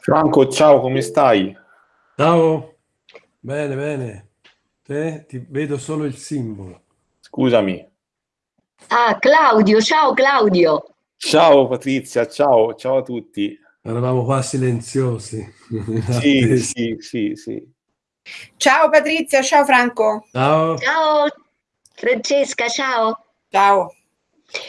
Franco, ciao, come stai? Ciao, bene, bene. Te ti vedo solo il simbolo. Scusami. Ah, Claudio, ciao Claudio. Ciao Patrizia, ciao, ciao a tutti. Eravamo qua silenziosi. Sì, sì, sì, sì. Ciao Patrizia, ciao Franco. Ciao. Ciao Francesca, ciao. Ciao.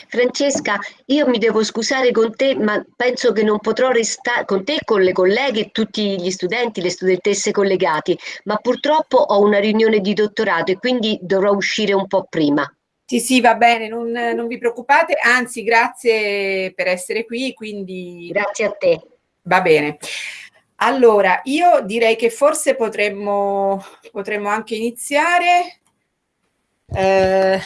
Francesca, io mi devo scusare con te, ma penso che non potrò restare con te, con le colleghe e tutti gli studenti, le studentesse collegati, ma purtroppo ho una riunione di dottorato e quindi dovrò uscire un po' prima. Sì, sì, va bene, non, non vi preoccupate, anzi grazie per essere qui, quindi... Grazie a te. Va bene. Allora, io direi che forse potremmo, potremmo anche iniziare. Eh,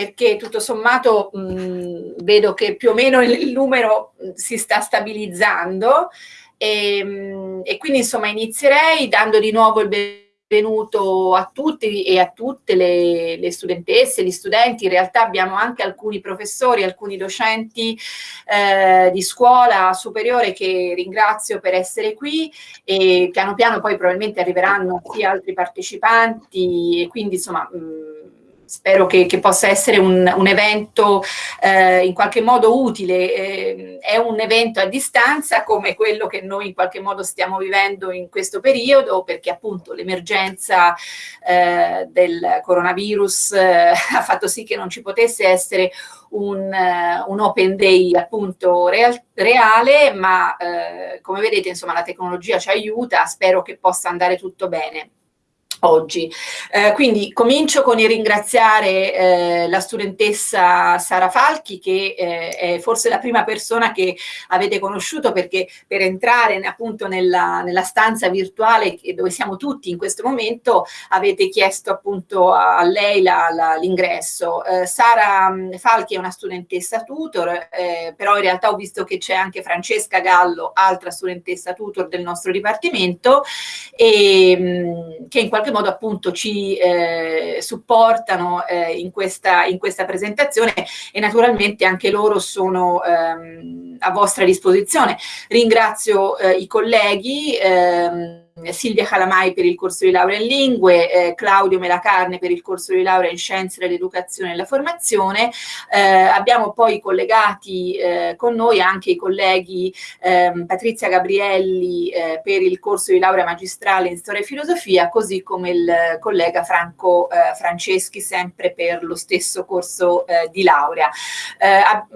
perché tutto sommato mh, vedo che più o meno il, numero si sta stabilizzando. E, mh, e, quindi insomma inizierei dando di nuovo il benvenuto a tutti e a tutte le, le, studentesse, gli studenti, in realtà abbiamo anche alcuni professori, alcuni docenti eh, di scuola superiore che ringrazio per essere qui e piano piano poi probabilmente arriveranno anche altri partecipanti e quindi insomma mh, spero che, che, possa essere un, un evento eh, in qualche modo utile. Eh, è un evento a distanza come quello che noi in qualche modo stiamo vivendo in questo periodo perché appunto l'emergenza eh, del coronavirus eh, ha fatto sì che non ci potesse essere un, uh, un, open day appunto real, reale, ma uh, come vedete insomma la tecnologia ci aiuta, spero che possa andare tutto bene oggi. Eh, quindi comincio con il ringraziare eh, la studentessa Sara Falchi che eh, è forse la prima persona che avete conosciuto perché per entrare appunto nella, nella stanza virtuale dove siamo tutti in questo momento avete chiesto appunto a lei l'ingresso. Eh, Sara mm, Falchi è una studentessa tutor, eh, però in realtà ho visto che c'è anche Francesca Gallo, altra studentessa tutor del nostro dipartimento, e, mm, che in qualche qualche modo appunto ci eh, supportano eh, in, questa, in, questa, presentazione e naturalmente anche loro sono ehm, a vostra disposizione. Ringrazio eh, i colleghi. Ehm, Silvia Calamai per il corso di laurea in lingue, eh, Claudio Melacarne per il corso di laurea in scienze dell'educazione e della formazione. Eh, abbiamo poi collegati eh, con noi anche i colleghi ehm, Patrizia Gabrielli eh, per il corso di laurea magistrale in storia e filosofia, così come il collega Franco eh, Franceschi sempre per lo stesso corso eh, di laurea.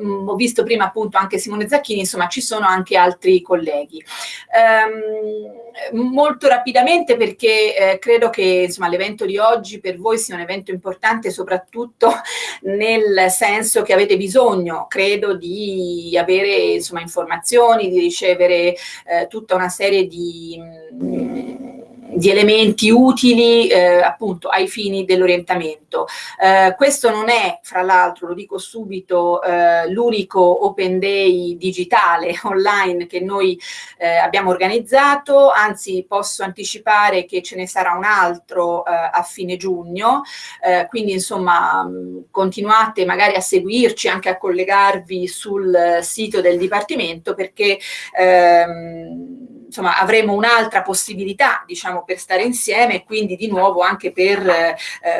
Mm, ho visto prima appunto anche Simone Zacchini, insomma ci sono anche altri colleghi. Um, molto rapidamente perché eh, credo che l'evento di oggi per voi sia un evento importante soprattutto nel senso che avete bisogno, credo, di avere insomma, informazioni, di ricevere eh, tutta una serie di... Mh, mm, di elementi utili eh, appunto ai fini dell'orientamento. Eh, questo non è, fra l'altro, lo dico subito, eh, l'unico Open Day digitale online che noi eh, abbiamo organizzato, anzi posso anticipare che ce ne sarà un altro eh, a fine giugno, eh, quindi insomma continuate magari a seguirci, anche a collegarvi sul sito del Dipartimento perché ehm, insomma, avremo un'altra possibilità, diciamo, per stare insieme e quindi di nuovo anche per eh,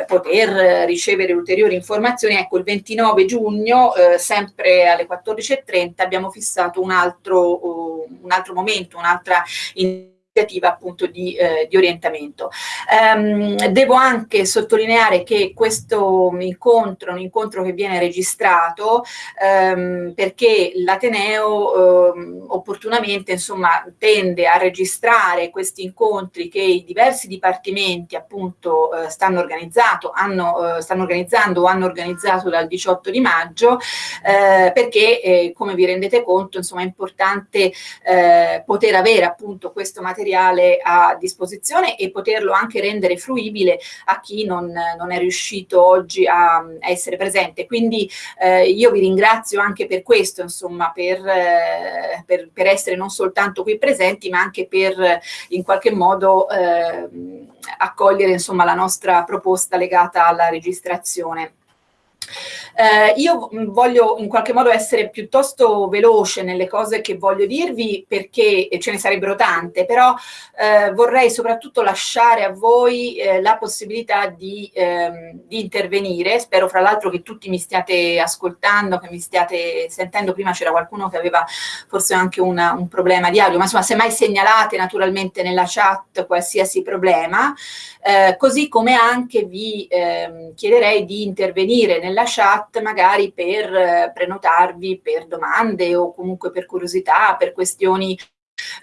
poter ricevere ulteriori informazioni. Ecco, il 29 giugno, eh, sempre alle 14.30, abbiamo fissato un altro, uh, un altro momento, un'altra iniziativa appunto di, eh, di orientamento. Um, devo anche sottolineare che questo incontro un incontro che viene registrato um, perché l'Ateneo um, opportunamente insomma tende a registrare questi incontri che i diversi dipartimenti appunto uh, stanno, hanno, uh, stanno organizzando o hanno organizzato dal 18 di maggio uh, perché eh, come vi rendete conto insomma è importante poter avere appunto questo materiale materiale a disposizione e poterlo anche rendere fruibile a chi non, non è riuscito oggi a, a essere presente. Quindi eh, io vi ringrazio anche per questo, insomma, per, eh, per, per, essere non soltanto qui presenti, ma anche per in qualche modo eh, accogliere insomma, la nostra proposta legata alla registrazione. Eh, io voglio in qualche modo essere piuttosto veloce nelle cose che voglio dirvi perché ce ne sarebbero tante, però eh, vorrei soprattutto lasciare a voi eh, la possibilità di, ehm, di, intervenire. Spero fra l'altro che tutti mi stiate ascoltando, che mi stiate sentendo. Prima c'era qualcuno che aveva forse anche una, un problema di audio, ma insomma se mai segnalate naturalmente nella chat qualsiasi problema, eh, così come anche vi eh, chiederei di intervenire nella chat magari per eh, prenotarvi per domande o comunque per curiosità, per questioni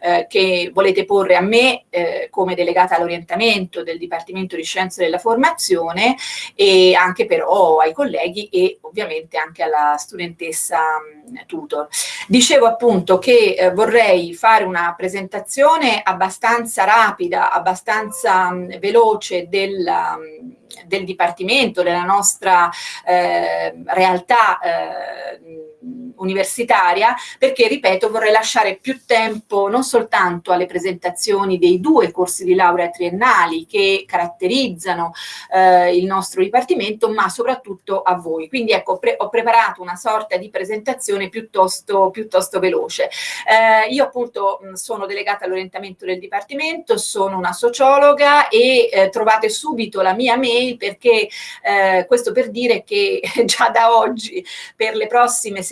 eh, che volete porre a me eh, come delegata all'orientamento del Dipartimento di Scienze della Formazione e anche però ai colleghi e ovviamente anche alla studentessa mh, tutor. Dicevo appunto che eh, vorrei fare una presentazione abbastanza rapida, abbastanza mh, veloce del, mh, del Dipartimento, della nostra eh, realtà eh, universitaria, perché, ripeto, vorrei lasciare più tempo non soltanto alle presentazioni dei due corsi di laurea triennali che caratterizzano eh, il nostro Dipartimento, ma soprattutto a voi. Quindi ecco, pre ho preparato una sorta di presentazione piuttosto, piuttosto veloce. Eh, io appunto sono delegata all'orientamento del Dipartimento, sono una sociologa e eh, trovate subito la mia mail perché eh, questo per dire che già da oggi per le prossime settimane,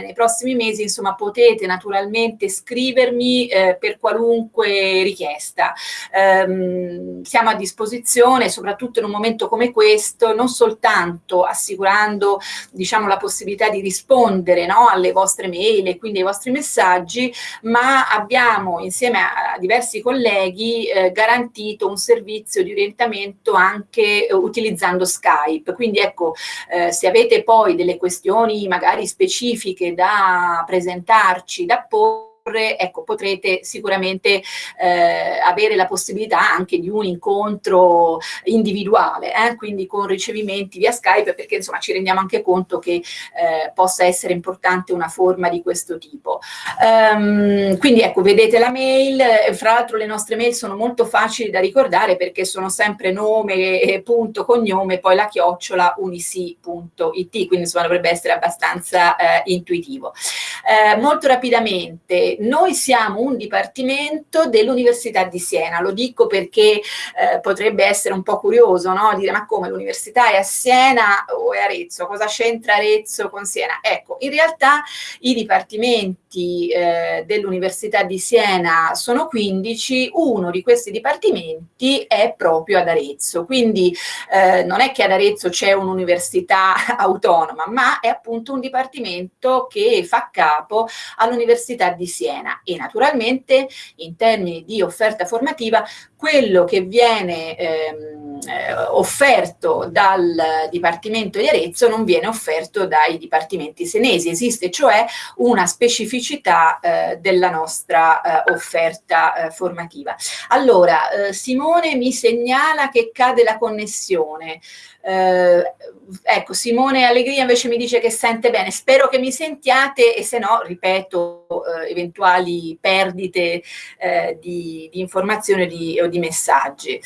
nei prossimi mesi, insomma, potete naturalmente scrivermi eh, per qualunque richiesta. Um, siamo a disposizione, soprattutto in un momento come questo, non soltanto assicurando, diciamo, la possibilità di rispondere no, alle vostre mail e quindi ai vostri messaggi, ma abbiamo insieme a diversi colleghi eh, garantito un servizio di orientamento anche eh, utilizzando Skype. Quindi ecco, eh, se avete poi delle questioni magari specifiche da presentarci, da porre, ecco, potrete sicuramente eh, avere la possibilità anche di un incontro individuale, eh, quindi con ricevimenti via Skype, perché insomma ci rendiamo anche conto che eh, possa essere importante una forma di questo tipo. Um, quindi ecco, vedete la mail, fra l'altro le nostre mail sono molto facili da ricordare perché sono sempre nome, punto, cognome, poi la chiocciola unisi.it, quindi insomma dovrebbe essere abbastanza eh, intuitivo. Eh, molto rapidamente, noi siamo un dipartimento dell'Università di Siena, lo dico perché eh, potrebbe essere un po' curioso, no? dire ma come l'università è a Siena o è Arezzo, cosa c'entra Arezzo con Siena? Ecco, in realtà i dipartimenti eh, dell'Università di Siena sono 15, uno di questi dipartimenti è proprio ad Arezzo, quindi eh, non è che ad Arezzo c'è un'università autonoma, ma è appunto un dipartimento che fa capo all'Università di Siena. Siena e naturalmente in termini di offerta formativa quello che viene ehm, eh, offerto dal Dipartimento di Arezzo non viene offerto dai dipartimenti senesi, esiste cioè una specificità eh, della nostra eh, offerta eh, formativa. Allora, eh, Simone mi segnala che cade la connessione. Eh, ecco, Simone Allegria invece mi dice che sente bene, spero che mi sentiate e se no, ripeto, eventuali perdite di, di informazioni di, o di messaggi.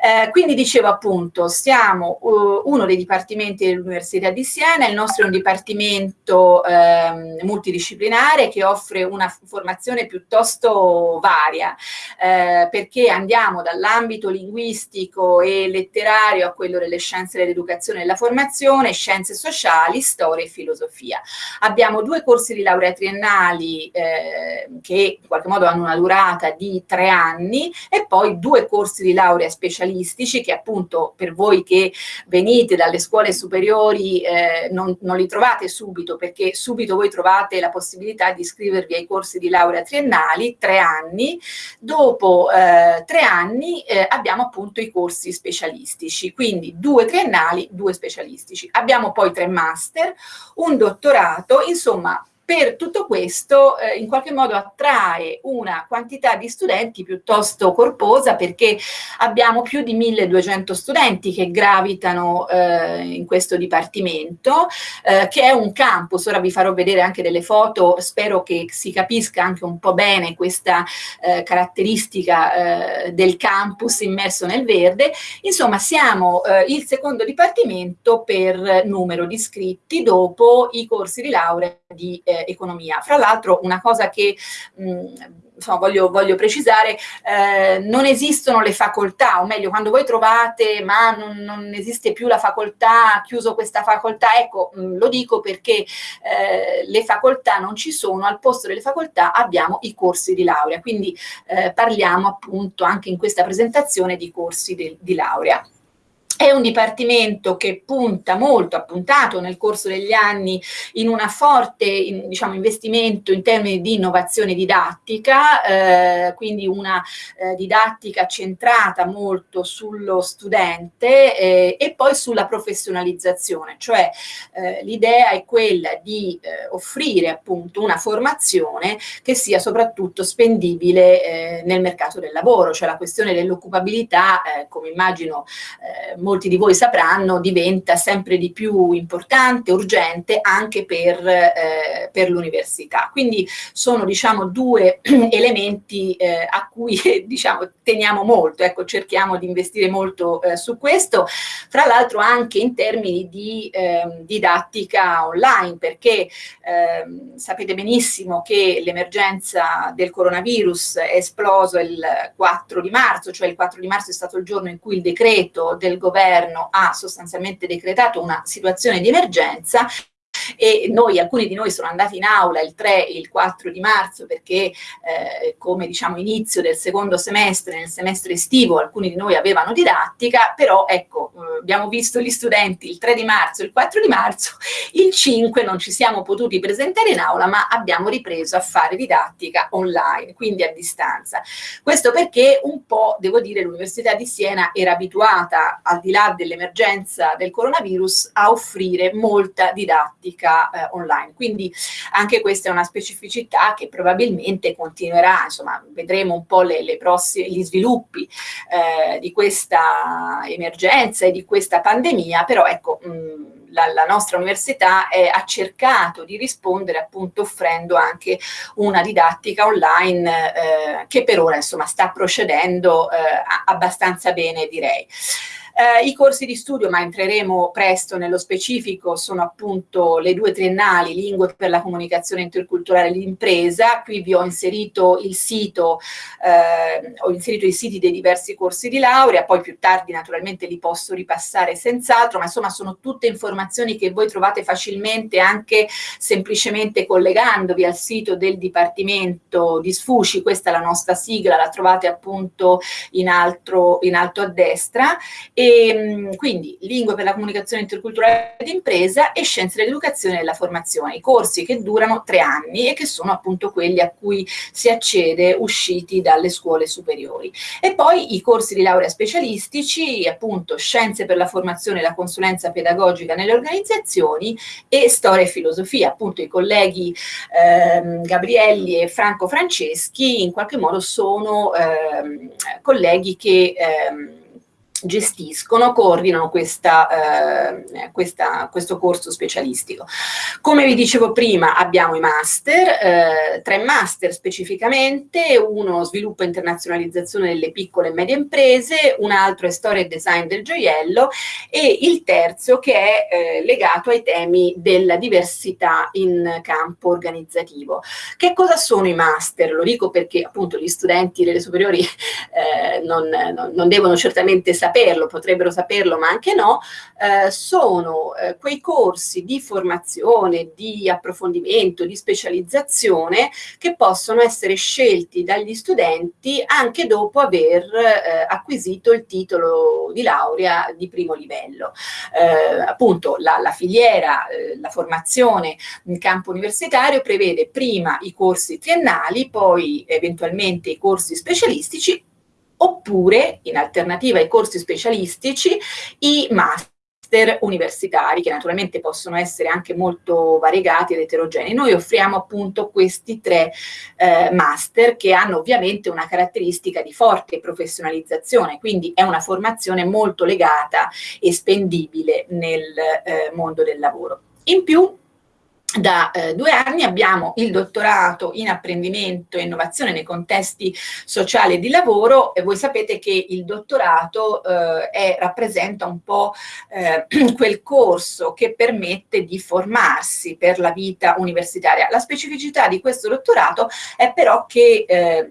Eh, quindi dicevo appunto, siamo uh, uno dei dipartimenti dell'Università di Siena, il nostro è un dipartimento ehm, multidisciplinare che offre una formazione piuttosto varia, eh, perché andiamo dall'ambito linguistico e letterario a quello delle scienze dell'educazione e della formazione, scienze sociali, storia e filosofia. Abbiamo due corsi di laurea triennali eh, che in qualche modo hanno una durata di tre anni e poi due corsi di laurea specialistici che appunto per voi che venite dalle scuole superiori eh, non, non li trovate subito perché subito voi trovate la possibilità di iscrivervi ai corsi di laurea triennali, tre anni, dopo eh, tre anni eh, abbiamo appunto i corsi specialistici, quindi due triennali, due specialistici. Abbiamo poi tre master, un dottorato, insomma per tutto questo eh, in qualche modo attrae una quantità di studenti piuttosto corposa perché abbiamo più di 1200 studenti che gravitano eh, in questo dipartimento, eh, che è un campus, ora vi farò vedere anche delle foto, spero che si capisca anche un po' bene questa eh, caratteristica eh, del campus immerso nel verde, insomma siamo eh, il secondo dipartimento per numero di iscritti dopo i corsi di laurea di eh, economia. Fra l'altro una cosa che mh, insomma, voglio, voglio, precisare, eh, non esistono le facoltà, o meglio, quando voi trovate ma non, non esiste più la facoltà, chiuso questa facoltà, ecco, mh, lo dico perché eh, le facoltà non ci sono, al posto delle facoltà abbiamo i corsi di laurea, quindi eh, parliamo appunto anche in questa presentazione di corsi de, di laurea. È un dipartimento che punta molto, ha puntato nel corso degli anni in una forte in, diciamo, investimento in termini di innovazione didattica, eh, quindi una eh, didattica centrata molto sullo studente eh, e poi sulla professionalizzazione, cioè eh, l'idea è quella di eh, offrire appunto una formazione che sia soprattutto spendibile eh, nel mercato del lavoro, cioè la questione dell'occupabilità, come immagino molti di voi sapranno, diventa sempre di più importante, urgente anche per, eh, per l'università. Quindi sono diciamo due elementi eh, a cui diciamo, teniamo molto, ecco, cerchiamo di investire molto eh, su questo, fra l'altro anche in termini di ehm, didattica online, perché ehm, sapete benissimo che l'emergenza del coronavirus è esploso il 4 di marzo, cioè il 4 di marzo è stato il giorno in cui il decreto del governo governo ha sostanzialmente decretato una situazione di emergenza e noi, alcuni di noi sono andati in aula il 3 e il 4 di marzo perché eh, come diciamo inizio del secondo semestre, nel semestre estivo, alcuni di noi avevano didattica, però ecco, eh, abbiamo visto gli studenti il 3 di marzo, il 4 di marzo, il 5 non ci siamo potuti presentare in aula, ma abbiamo ripreso a fare didattica online, quindi a distanza. Questo perché un po', devo dire, l'Università di Siena era abituata, al di là dell'emergenza del coronavirus, a offrire molta didattica didattica eh, online. Quindi anche questa è una specificità che probabilmente continuerà, insomma vedremo un po' le, le prossime, gli sviluppi eh, di questa emergenza e di questa pandemia, però ecco mh, la, la, nostra università è, ha cercato di rispondere appunto offrendo anche una didattica online eh, che per ora insomma sta procedendo eh, abbastanza bene direi. Eh, I corsi di studio, ma entreremo presto nello specifico, sono appunto le due triennali, Lingue per la comunicazione interculturale d'impresa. Qui vi ho inserito il sito, eh, ho inserito i siti dei diversi corsi di laurea, poi più tardi naturalmente li posso ripassare senz'altro, ma insomma sono tutte informazioni che voi trovate facilmente anche semplicemente collegandovi al sito del Dipartimento di Sfuci, questa è la nostra sigla, la trovate appunto in, altro, in alto a destra. E e, ehm, quindi lingue per la comunicazione interculturale d'impresa e scienze dell'educazione e della formazione, i corsi che durano tre anni e che sono appunto quelli a cui si accede usciti dalle scuole superiori. E poi i corsi di laurea specialistici, appunto scienze per la formazione e la consulenza pedagogica nelle organizzazioni e storia e filosofia, appunto i colleghi ehm, Gabrielli e Franco Franceschi in qualche modo sono ehm, colleghi che ehm, gestiscono, coordinano questa, eh, questa, questo corso specialistico. Come vi dicevo prima abbiamo i master, eh, tre master specificamente, uno sviluppo e internazionalizzazione delle piccole e medie imprese, un altro è storia e design del gioiello e il terzo che è eh, legato ai temi della diversità in campo organizzativo. Che cosa sono i master? Lo dico perché appunto gli studenti delle superiori eh, non, non, non devono certamente sapere saperlo, potrebbero saperlo ma anche no, eh, sono eh, quei corsi di formazione, di approfondimento, di specializzazione che possono essere scelti dagli studenti anche dopo aver eh, acquisito il titolo di laurea di primo livello. Eh, appunto la, la filiera, eh, la formazione in campo universitario prevede prima i corsi triennali, poi eventualmente i corsi specialistici oppure in alternativa ai corsi specialistici i master universitari, che naturalmente possono essere anche molto variegati ed eterogenei. Noi offriamo appunto questi tre eh, master che hanno ovviamente una caratteristica di forte professionalizzazione, quindi è una formazione molto legata e spendibile nel eh, mondo del lavoro. In più da eh, due anni abbiamo il dottorato in apprendimento e innovazione nei contesti sociali e di lavoro e voi sapete che il dottorato eh, è, rappresenta un po' eh, quel corso che permette di formarsi per la vita universitaria. La specificità di questo dottorato è però che eh,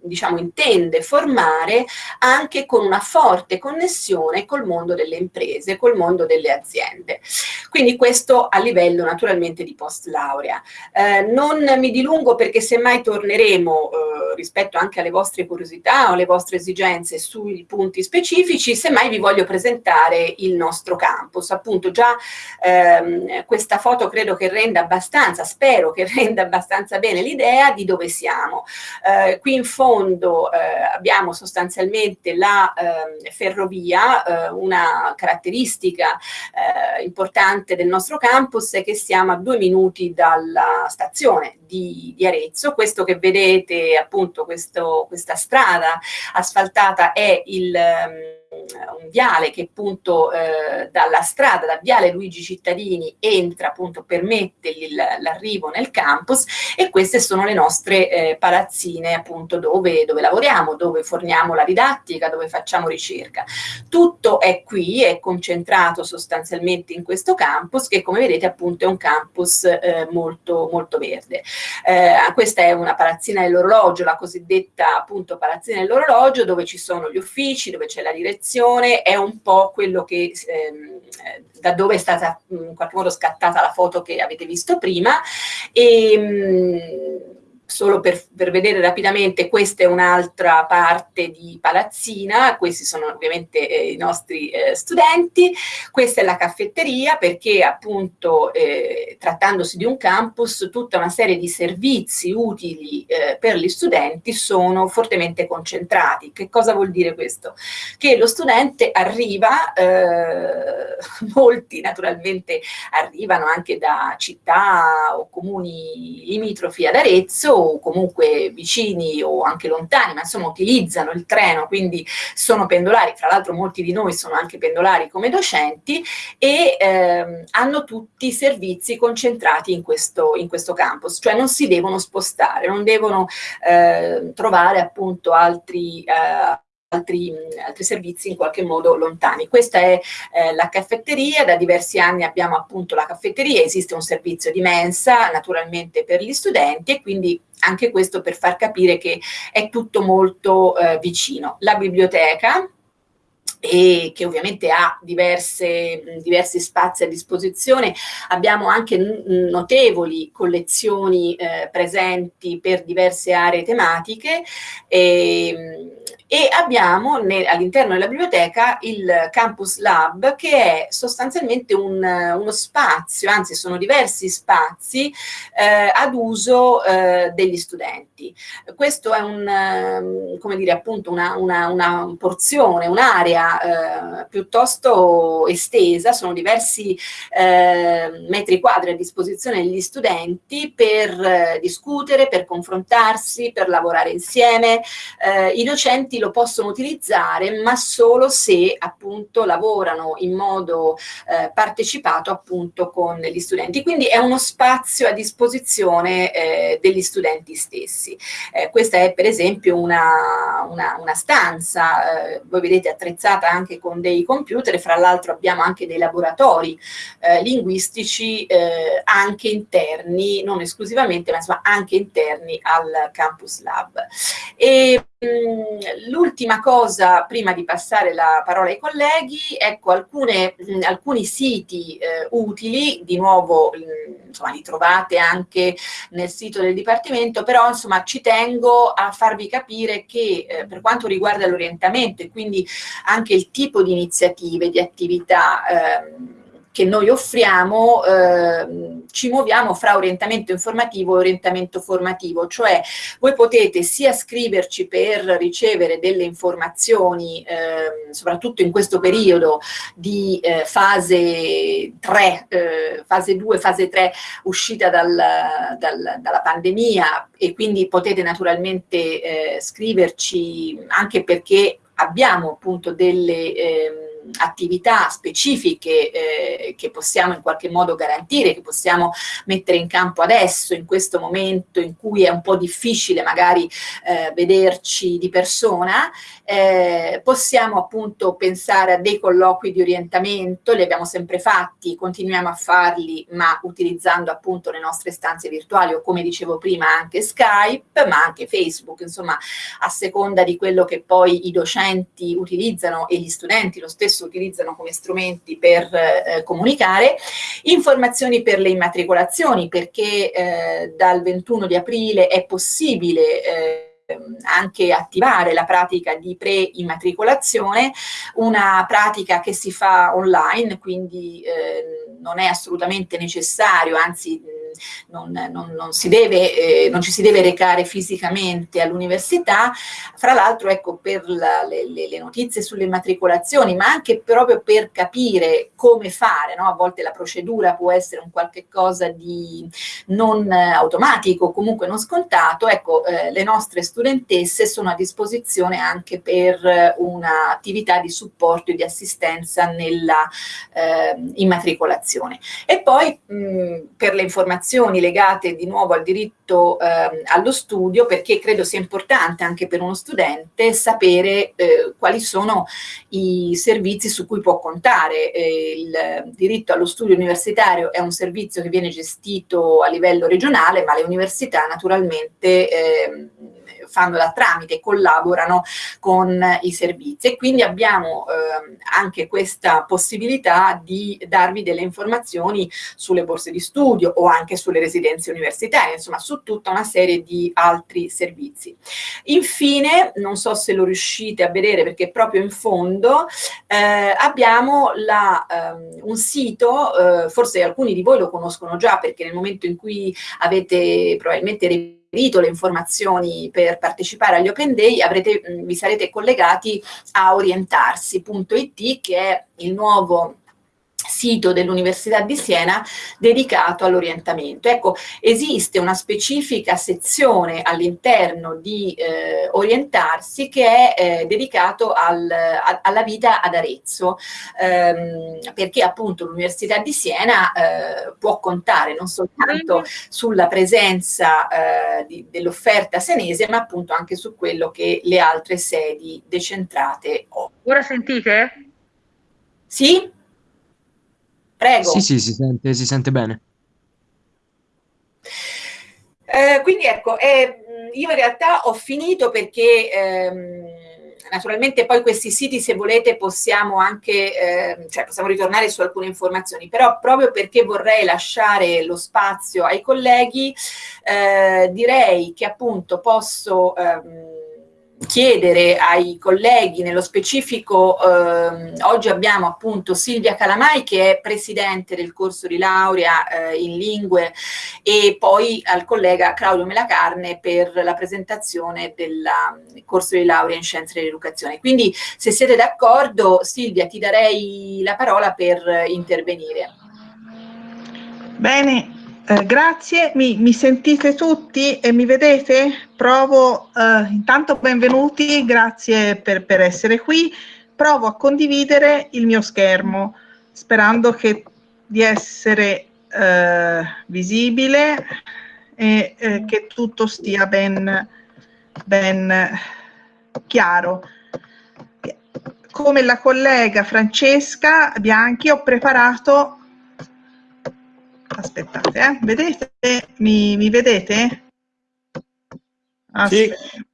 diciamo, intende formare anche con una forte connessione col mondo delle imprese, col mondo delle aziende. Quindi questo a livello naturalmente di post laurea. Eh, non mi dilungo perché semmai torneremo eh, rispetto anche alle vostre curiosità o alle vostre esigenze sui punti specifici, semmai vi voglio presentare il nostro campus. Appunto già ehm, questa foto credo che renda abbastanza, spero che renda abbastanza bene l'idea di dove siamo. Eh, qui in fondo eh, abbiamo sostanzialmente la eh, ferrovia, eh, una caratteristica eh, importante del nostro campus è che siamo a due minuti dalla stazione di, di Arezzo. Questo che vedete, appunto, questo, questa strada asfaltata è il... Um, un viale che appunto eh, dalla strada, da viale Luigi Cittadini entra appunto, permette l'arrivo nel campus e queste sono le nostre eh, palazzine appunto dove, dove, lavoriamo, dove forniamo la didattica, dove facciamo ricerca. Tutto è qui, è concentrato sostanzialmente in questo campus che come vedete appunto è un campus eh, molto, molto verde. Eh, questa è una palazzina dell'orologio, la cosiddetta appunto palazzina dell'orologio dove ci sono gli uffici, dove c'è la direzione direzione è un po' quello che, ehm, da dove è stata in qualche modo scattata la foto che avete visto prima. E mh, solo per, per, vedere rapidamente, questa è un'altra parte di palazzina, questi sono ovviamente eh, i nostri eh, studenti, questa è la caffetteria perché appunto eh, trattandosi di un campus tutta una serie di servizi utili eh, per gli studenti sono fortemente concentrati. Che cosa vuol dire questo? Che lo studente arriva, eh, molti naturalmente arrivano anche da città o comuni limitrofi ad Arezzo o comunque vicini o anche lontani, ma insomma utilizzano il treno, quindi sono pendolari, fra l'altro molti di noi sono anche pendolari come docenti e ehm, hanno tutti i servizi concentrati in questo, in questo campus, cioè non si devono spostare, non devono eh, trovare appunto altri... Eh, Altri, altri, servizi in qualche modo lontani. Questa è eh, la caffetteria, da diversi anni abbiamo appunto la caffetteria, esiste un servizio di mensa naturalmente per gli studenti e quindi anche questo per far capire che è tutto molto eh, vicino. La biblioteca, e che ovviamente ha diverse, diversi spazi a disposizione. Abbiamo anche notevoli collezioni eh, presenti per diverse aree tematiche e, e abbiamo all'interno della biblioteca il Campus Lab che è sostanzialmente un, uno spazio, anzi sono diversi spazi eh, ad uso eh, degli studenti. Questo è un, ehm, come dire, appunto una, una, una porzione, un'area eh, piuttosto estesa, sono diversi ehm, metri quadri a disposizione degli studenti per eh, discutere, per confrontarsi, per lavorare insieme. Eh, I docenti lo possono utilizzare, ma solo se appunto lavorano in modo eh, partecipato appunto con gli studenti. Quindi è uno spazio a disposizione eh, degli studenti stessi. Eh, questa è per esempio una, una, una stanza, eh, voi vedete attrezzata anche con dei computer, fra l'altro abbiamo anche dei laboratori eh, linguistici eh, anche interni, non esclusivamente, ma insomma anche interni al Campus Lab. E, l'ultima cosa, prima di passare la parola ai colleghi, ecco alcune, mm, alcuni siti eh, utili, di nuovo mm, insomma, li trovate anche nel sito del Dipartimento, però insomma ci tengo a farvi capire che eh, per quanto riguarda l'orientamento e quindi anche il tipo di iniziative, di attività, eh, che noi offriamo eh, ci muoviamo fra orientamento informativo e orientamento formativo, cioè voi potete sia scriverci per ricevere delle informazioni, eh, soprattutto in questo periodo di eh, fase 3, eh, fase 2, fase 3, uscita dal, dal, dalla pandemia e quindi potete naturalmente eh, scriverci anche perché abbiamo appunto delle... Attività specifiche eh, che possiamo in qualche modo garantire, che possiamo mettere in campo adesso, in questo momento in cui è un po' difficile magari eh, vederci di persona, eh, possiamo appunto pensare a dei colloqui di orientamento, li abbiamo sempre fatti, continuiamo a farli, ma utilizzando appunto le nostre stanze virtuali o come dicevo prima anche Skype, ma anche Facebook, insomma a seconda di quello che poi i docenti utilizzano e gli studenti lo stesso spesso utilizzano come strumenti per eh, comunicare, informazioni per le immatricolazioni perché eh, dal 21 di aprile è possibile eh, anche attivare la pratica di pre-immatricolazione, una pratica che si fa online, quindi eh, non è assolutamente necessario, anzi non, non, non, si deve, eh, non ci si deve recare fisicamente all'università, fra l'altro ecco per la, le, le, notizie sulle matricolazioni, ma anche proprio per capire come fare, no? a volte la procedura può essere un qualche cosa di non automatico, comunque non scontato, ecco eh, le nostre studentesse sono a disposizione anche per un'attività di supporto e di assistenza nella eh, immatricolazione. E poi mh, per le informazioni legate di nuovo al diritto eh, allo studio perché credo sia importante anche per uno studente sapere eh, quali sono i servizi su cui può contare. Eh, il diritto allo studio universitario è un servizio che viene gestito a livello regionale ma le università naturalmente ehm, fanno da tramite, collaborano con i servizi e quindi abbiamo eh, anche questa possibilità di darvi delle informazioni sulle borse di studio o anche sulle residenze universitarie, insomma su tutta una serie di altri servizi. Infine, non so se lo riuscite a vedere perché proprio in fondo eh, abbiamo la, um, un sito, eh, forse alcuni di voi lo conoscono già perché nel momento in cui avete probabilmente le informazioni per partecipare agli Open Day, avrete, vi sarete collegati a orientarsi.it che è il nuovo sito dell'Università di Siena dedicato all'orientamento. Ecco, esiste una specifica sezione all'interno di eh, Orientarsi che è eh, dedicato al, a, alla vita ad Arezzo, ehm, perché appunto l'Università di Siena eh, può contare non soltanto sulla presenza eh, dell'offerta senese, ma appunto anche su quello che le altre sedi decentrate offrono. Ora sentite? Sì? Prego. Sì, sì, si sente, si sente bene. Eh, quindi ecco, eh, io in realtà ho finito perché ehm, naturalmente poi questi siti se volete possiamo anche, eh, cioè possiamo ritornare su alcune informazioni, però proprio perché vorrei lasciare lo spazio ai colleghi, eh, direi che appunto posso... Ehm, chiedere ai colleghi, nello specifico eh, oggi abbiamo appunto Silvia Calamai che è presidente del corso di laurea eh, in lingue e poi al collega Claudio Melacarne per la presentazione del corso di laurea in scienze dell'educazione. Quindi se siete d'accordo Silvia ti darei la parola per intervenire. Bene, eh, grazie, mi, mi, sentite tutti e mi vedete? Provo, eh, intanto benvenuti, grazie per, per, essere qui. Provo a condividere il mio schermo, sperando che, di essere eh, visibile e eh, che tutto stia ben, ben chiaro. Come la collega Francesca Bianchi ho preparato aspettate, eh? vedete? Mi, mi vedete? Aspetta. Sì.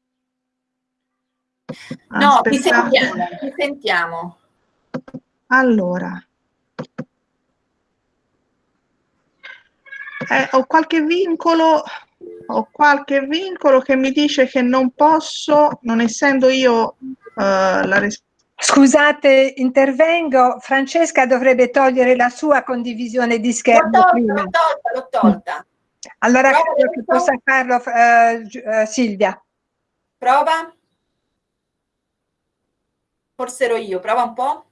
No, ti sentiamo, ti sentiamo. Allora. Eh, ho qualche vincolo, ho qualche vincolo che mi dice che non posso, non essendo io uh, la responsabile Scusate, intervengo. Francesca dovrebbe togliere la sua condivisione di schermo L'ho tolta, prima. l'ho tolta, l'ho tolta. Allora Prova credo che possa farlo Gi- eh, Silvia. Prova. Forse ero io, prova un po'.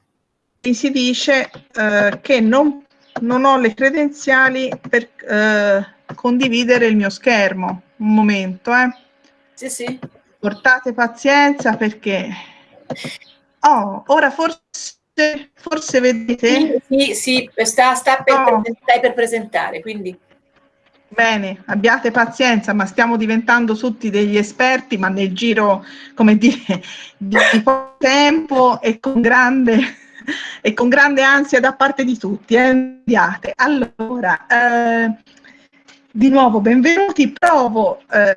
Mi si dice eh, che non, non ho le credenziali per condividere il mio schermo. Un momento, eh. Sì, sì. Portate pazienza perché... Oh, ora forse, forse vedete... Sì, sì, sta, sta per, presen- stai per presentare, quindi Bene, abbiate pazienza, ma stiamo diventando tutti degli esperti, ma nel giro, come dire, di poco tempo e con grande, e con grande ansia da parte di tutti. Eh? Allora, eh, di nuovo benvenuti, provo eh,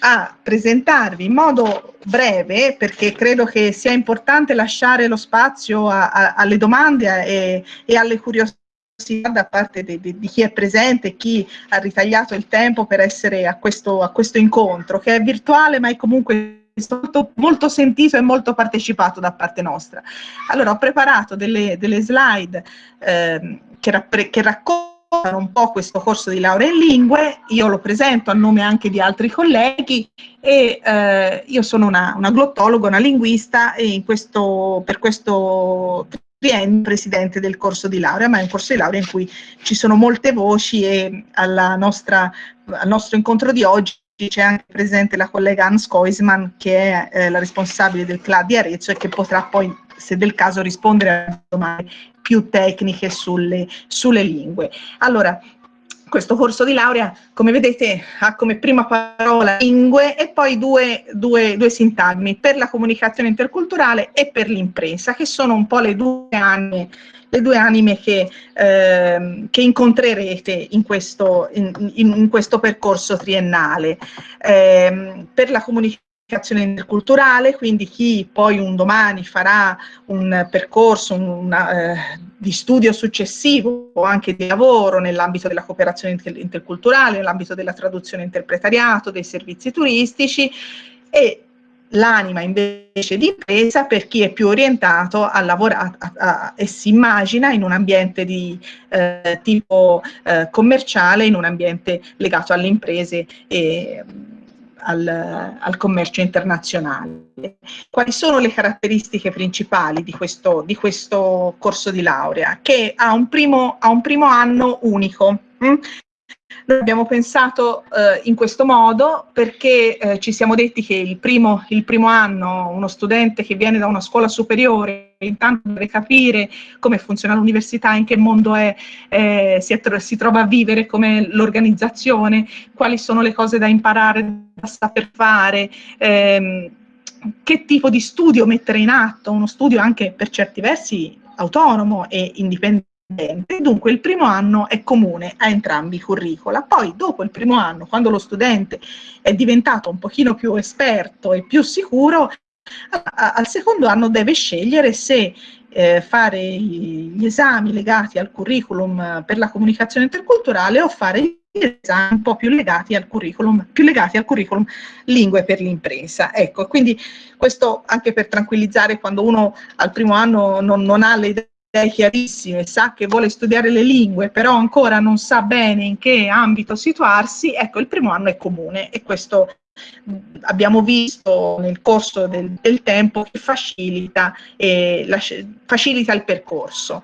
a presentarvi in modo breve, perché credo che sia importante lasciare lo spazio a- a- alle domande e, e alle curiosità da parte de- de- di chi è presente, chi ha ritagliato il tempo per essere a questo, a questo incontro, che è virtuale ma è comunque molto, molto sentito e molto partecipato da parte nostra. Allora, ho preparato delle, delle slide ehm, che, che raccontano un po' questo corso di laurea in lingue, io lo presento a nome anche di altri colleghi e eh, io sono una, una glottologa, una linguista e in questo, per questo triennio presidente del corso di laurea, ma è un corso di laurea in cui ci sono molte voci e alla nostra, al nostro incontro di oggi c'è anche presente la collega Hans Koisman che è eh, la responsabile del CLA di Arezzo e che potrà poi, se del caso, rispondere a domande più tecniche sulle, sulle lingue. Allora, questo corso di laurea, come vedete, ha come prima parola lingue e poi due, due, due sintagmi, per la comunicazione interculturale e per l'impresa, che sono un po' le due anime, le due anime che, ehm, che incontrerete in questo, in, in- questo percorso triennale. Ehm, per la comunicazione interculturale, quindi chi poi un domani farà un percorso una, eh, di studio successivo o anche di lavoro nell'ambito della cooperazione inter- interculturale, nell'ambito della traduzione interpretariato, dei servizi turistici e l'anima invece di impresa per chi è più orientato a lavorare a- a- e si immagina in un ambiente di eh, tipo eh, commerciale, in un ambiente legato alle imprese e al, al commercio internazionale. Quali sono le caratteristiche principali di questo, di questo corso di laurea? Che ha un primo, ha un primo anno unico. mm? Noi abbiamo pensato eh, in questo modo perché eh, ci siamo detti che il primo, il primo anno uno studente che viene da una scuola superiore intanto deve capire come funziona l'università, in che mondo è, eh, si, è si trova a vivere, come l'organizzazione, quali sono le cose da imparare, da saper fare, ehm, che tipo di studio mettere in atto, uno studio anche per certi versi autonomo e indipendente. Dunque il primo anno è comune a entrambi i curricula. Poi dopo il primo anno, quando lo studente è diventato un pochino più esperto e più sicuro, al secondo anno deve scegliere se eh, fare gli esami legati al curriculum per la comunicazione interculturale o fare gli esami un po' più legati al curriculum, più legati al curriculum lingue per l'impresa. Ecco, quindi questo anche per tranquillizzare quando uno al primo anno non, non ha le idee chiarissime, sa che vuole studiare le lingue, però ancora non sa bene in che ambito situarsi, ecco, il primo anno è comune e questo abbiamo visto nel corso del, del tempo che facilita, eh, la facilita il percorso.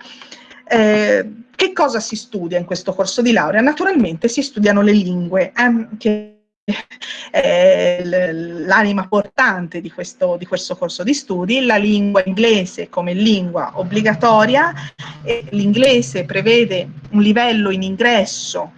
Eh, che cosa si studia in questo corso di laurea? Naturalmente si studiano le lingue, ehm, che l- l'anima portante di questo, di questo corso di studi, la lingua inglese come lingua obbligatoria, l'inglese prevede un livello in ingresso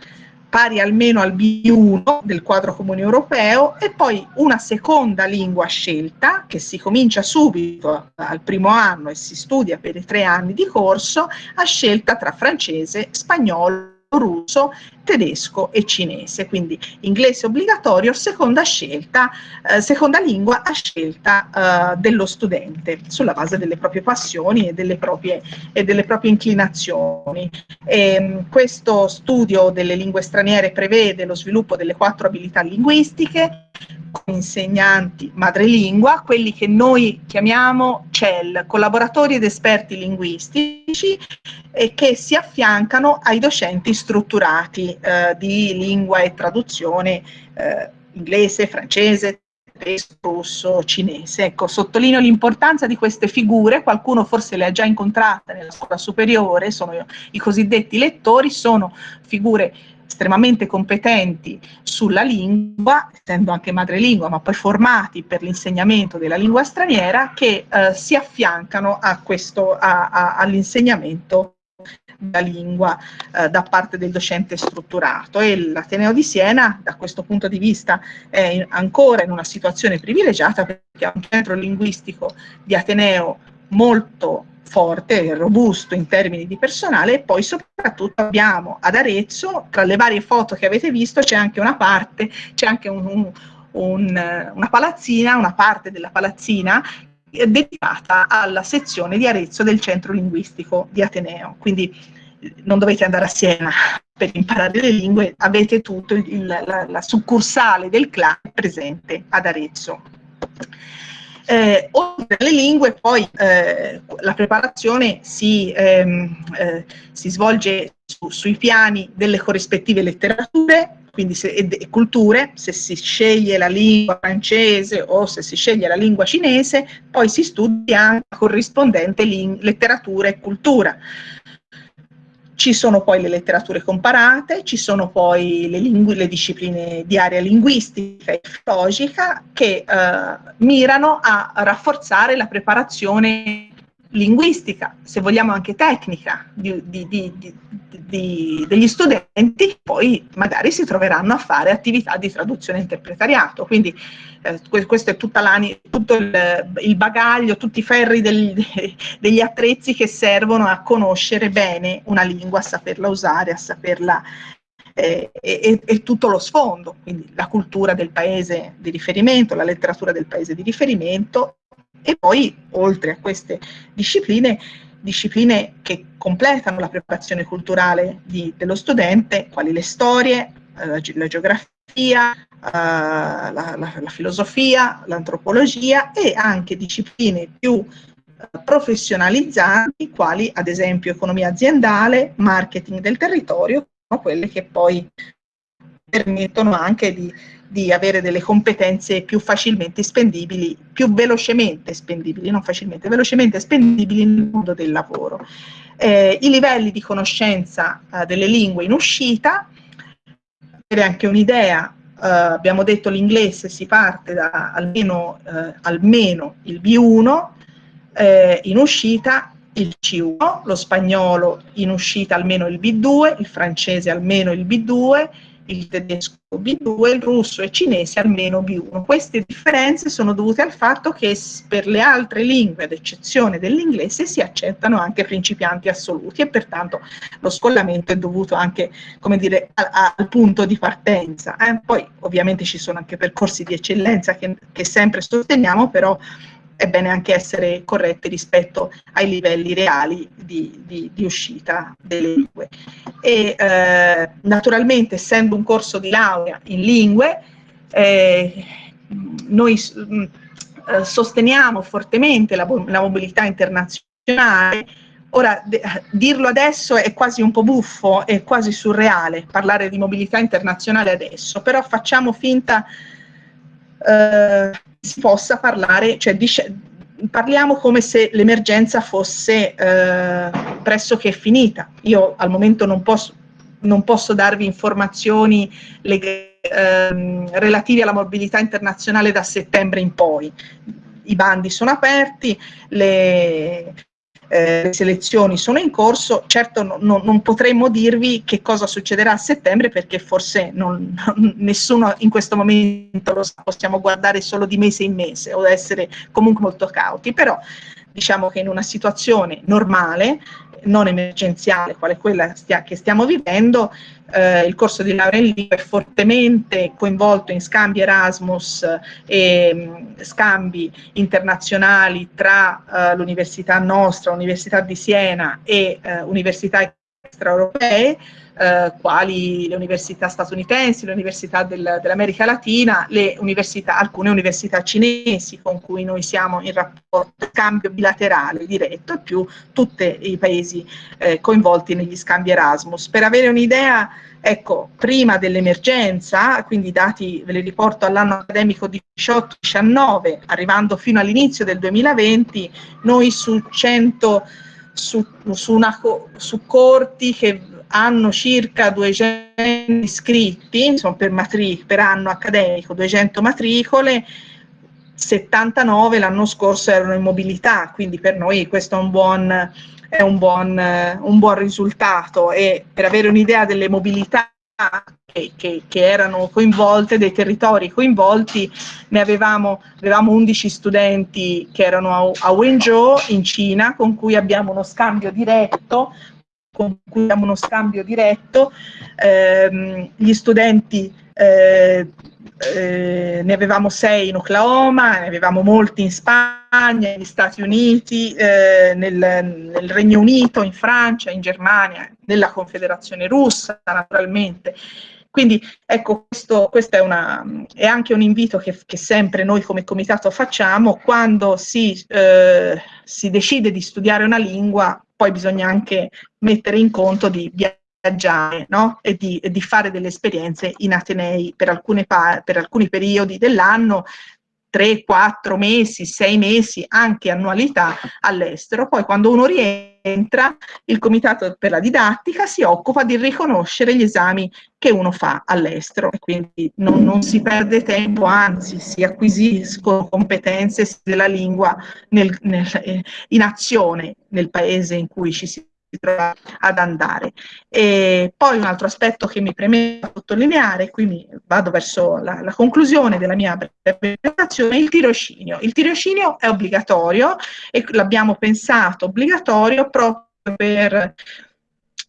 pari almeno al B1 del quadro comune europeo e poi una seconda lingua scelta che si comincia subito al primo anno e si studia per i tre anni di corso a scelta tra francese, spagnolo, russo, tedesco e cinese, quindi inglese obbligatorio, seconda scelta, eh, seconda lingua a scelta eh, dello studente, sulla base delle proprie passioni e delle proprie, e delle proprie inclinazioni. E, ehm, questo studio delle lingue straniere prevede lo sviluppo delle quattro abilità linguistiche, insegnanti madrelingua, quelli che noi chiamiamo CEL, collaboratori ed esperti linguistici, e che si affiancano ai docenti strutturati eh, di lingua e traduzione eh, inglese, francese, tedesco, russo, cinese. Ecco, sottolineo l'importanza di queste figure, qualcuno forse le ha già incontrate nella scuola superiore, sono i cosiddetti lettori, sono figure estremamente competenti sulla lingua, essendo anche madrelingua, ma poi formati per l'insegnamento della lingua straniera, che eh, si affiancano all'insegnamento della lingua eh, da parte del docente strutturato. E l'Ateneo di Siena da questo punto di vista è in, ancora in una situazione privilegiata perché ha un centro linguistico di Ateneo molto forte robusto in termini di personale. E poi soprattutto abbiamo ad Arezzo, tra le varie foto che avete visto c'è anche una parte, c'è anche un, un, un, una palazzina, una parte della palazzina dedicata alla sezione di Arezzo del centro linguistico di Ateneo. Quindi non dovete andare a Siena per imparare le lingue, avete tutto il, la, la succursale del clan presente ad Arezzo. Eh, oltre alle lingue, poi eh, la preparazione si, ehm, eh, si svolge su, sui piani delle corrispettive letterature, quindi se, e, culture, se si sceglie la lingua francese o se si sceglie la lingua cinese, poi si studia anche la corrispondente letteratura e cultura. Ci sono poi le letterature comparate, ci sono poi le, le discipline di area linguistica e filologica che eh, mirano a rafforzare la preparazione linguistica, se vogliamo anche tecnica, di, di, di, degli studenti, poi magari si troveranno a fare attività di traduzione e interpretariato. Quindi eh, questo è tutto il, il, bagaglio, tutti i ferri del, degli attrezzi che servono a conoscere bene una lingua, a saperla usare, a saperla eh, e, e, tutto lo sfondo, quindi la cultura del paese di riferimento, la letteratura del paese di riferimento e poi, oltre a queste discipline, discipline che completano la preparazione culturale di, dello studente, quali le storie, eh, la, la, geografia, eh, la, la, la, filosofia, l'antropologia e anche discipline più eh, professionalizzanti, quali ad esempio economia aziendale, marketing del territorio, sono quelle che poi permettono anche di di avere delle competenze più facilmente spendibili, più velocemente spendibili, non facilmente, velocemente spendibili nel mondo del lavoro. Eh, I livelli di conoscenza eh, delle lingue in uscita, per anche un'idea, eh, abbiamo detto l'inglese si parte da almeno, eh, almeno il B1, eh, in uscita il C1, lo spagnolo in uscita almeno il B2, il francese almeno il B2, il tedesco B2, il russo e il cinese almeno B1. Queste differenze sono dovute al fatto che per le altre lingue, ad eccezione dell'inglese, si accettano anche principianti assoluti e pertanto lo scollamento è dovuto anche, dire, a, al punto di partenza. Eh? Poi ovviamente ci sono anche percorsi di eccellenza che, che sempre sosteniamo, però è bene anche essere corretti rispetto ai livelli reali di, di, di uscita delle lingue. E eh, naturalmente, essendo un corso di laurea in lingue, eh, noi mm, eh, sosteniamo fortemente la, la mobilità internazionale Ora, dirlo adesso è quasi un po' buffo, è quasi surreale parlare di mobilità internazionale adesso, però facciamo finta eh, si possa parlare, cioè parliamo come se l'emergenza fosse eh, pressoché finita. Io al momento non posso, non posso darvi informazioni eh, relative alla mobilità internazionale da settembre in poi. I bandi sono aperti, le, eh, le selezioni sono in corso, certo no, no, non potremmo dirvi che cosa succederà a settembre perché forse non, nessuno in questo momento lo sa, possiamo guardare solo di mese in mese o essere comunque molto cauti, però diciamo che in una situazione normale non emergenziale, quale quella stia, che stiamo vivendo, eh, il corso di laurea in lingua è fortemente coinvolto in scambi Erasmus e mh, scambi internazionali tra eh, l'università nostra, l'Università di Siena e eh, università extraeuropee, eh, quali le università statunitensi, le università del, dell'America Latina, università, alcune università cinesi con cui noi siamo in rapporto, scambio bilaterale diretto e più tutti i paesi eh, coinvolti negli scambi Erasmus. Per avere un'idea, ecco, prima dell'emergenza, quindi i dati ve li riporto all'anno accademico 18-19, arrivando fino all'inizio del 2020, noi su 100 su, su, una, su corti che hanno circa 200 iscritti, insomma per, per anno accademico, 200 matricole, 79 l'anno scorso erano in mobilità, quindi per noi questo è un buon, è un buon, un buon risultato. E per avere un'idea delle mobilità che, che, che, erano coinvolte, dei territori coinvolti, ne avevamo, avevamo 11 studenti che erano a, a Wenzhou in Cina, con cui abbiamo uno scambio diretto, con cui abbiamo uno scambio diretto, ehm, gli studenti eh, eh, ne avevamo sei in Oklahoma, ne avevamo molti in Spagna, negli Stati Uniti, eh, nel, nel, Regno Unito, in Francia, in Germania, nella Confederazione Russa naturalmente. Quindi ecco, questo, questo è, una, è, anche un invito che, che, sempre noi come comitato facciamo, quando si, eh, si decide di studiare una lingua, poi bisogna anche mettere in conto di viaggiare no? e, di, di, fare delle esperienze in Atenei per, per alcuni periodi dell'anno 3, 4 mesi, 6 mesi, anche annualità all'estero. Poi quando uno rientra, il Comitato per la Didattica si occupa di riconoscere gli esami che uno fa all'estero quindi non, non, si perde tempo, anzi si acquisiscono competenze della lingua nel, nel, in azione nel paese in cui ci si ad andare. E poi un altro aspetto che mi preme sottolineare, qui mi vado verso la, la conclusione della mia presentazione, il tirocinio. Il tirocinio è obbligatorio e l'abbiamo pensato obbligatorio proprio per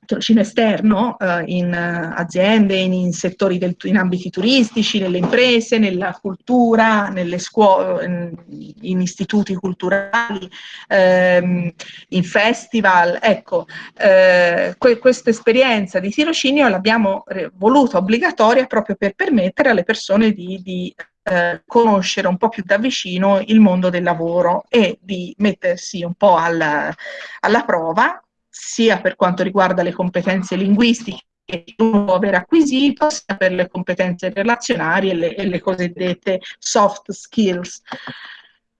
tirocinio esterno eh, in uh, aziende, in, in settori del, in ambiti turistici, nelle imprese, nella cultura, nelle scuole, in, in istituti culturali, ehm, in festival. Ecco, eh, que questa esperienza di tirocinio l'abbiamo voluta obbligatoria proprio per permettere alle persone di, di eh, conoscere un po' più da vicino il mondo del lavoro e di mettersi un po' alla, alla prova sia per quanto riguarda le competenze linguistiche che uno può aver acquisito, sia per le competenze relazionali e le, e le cosiddette soft skills.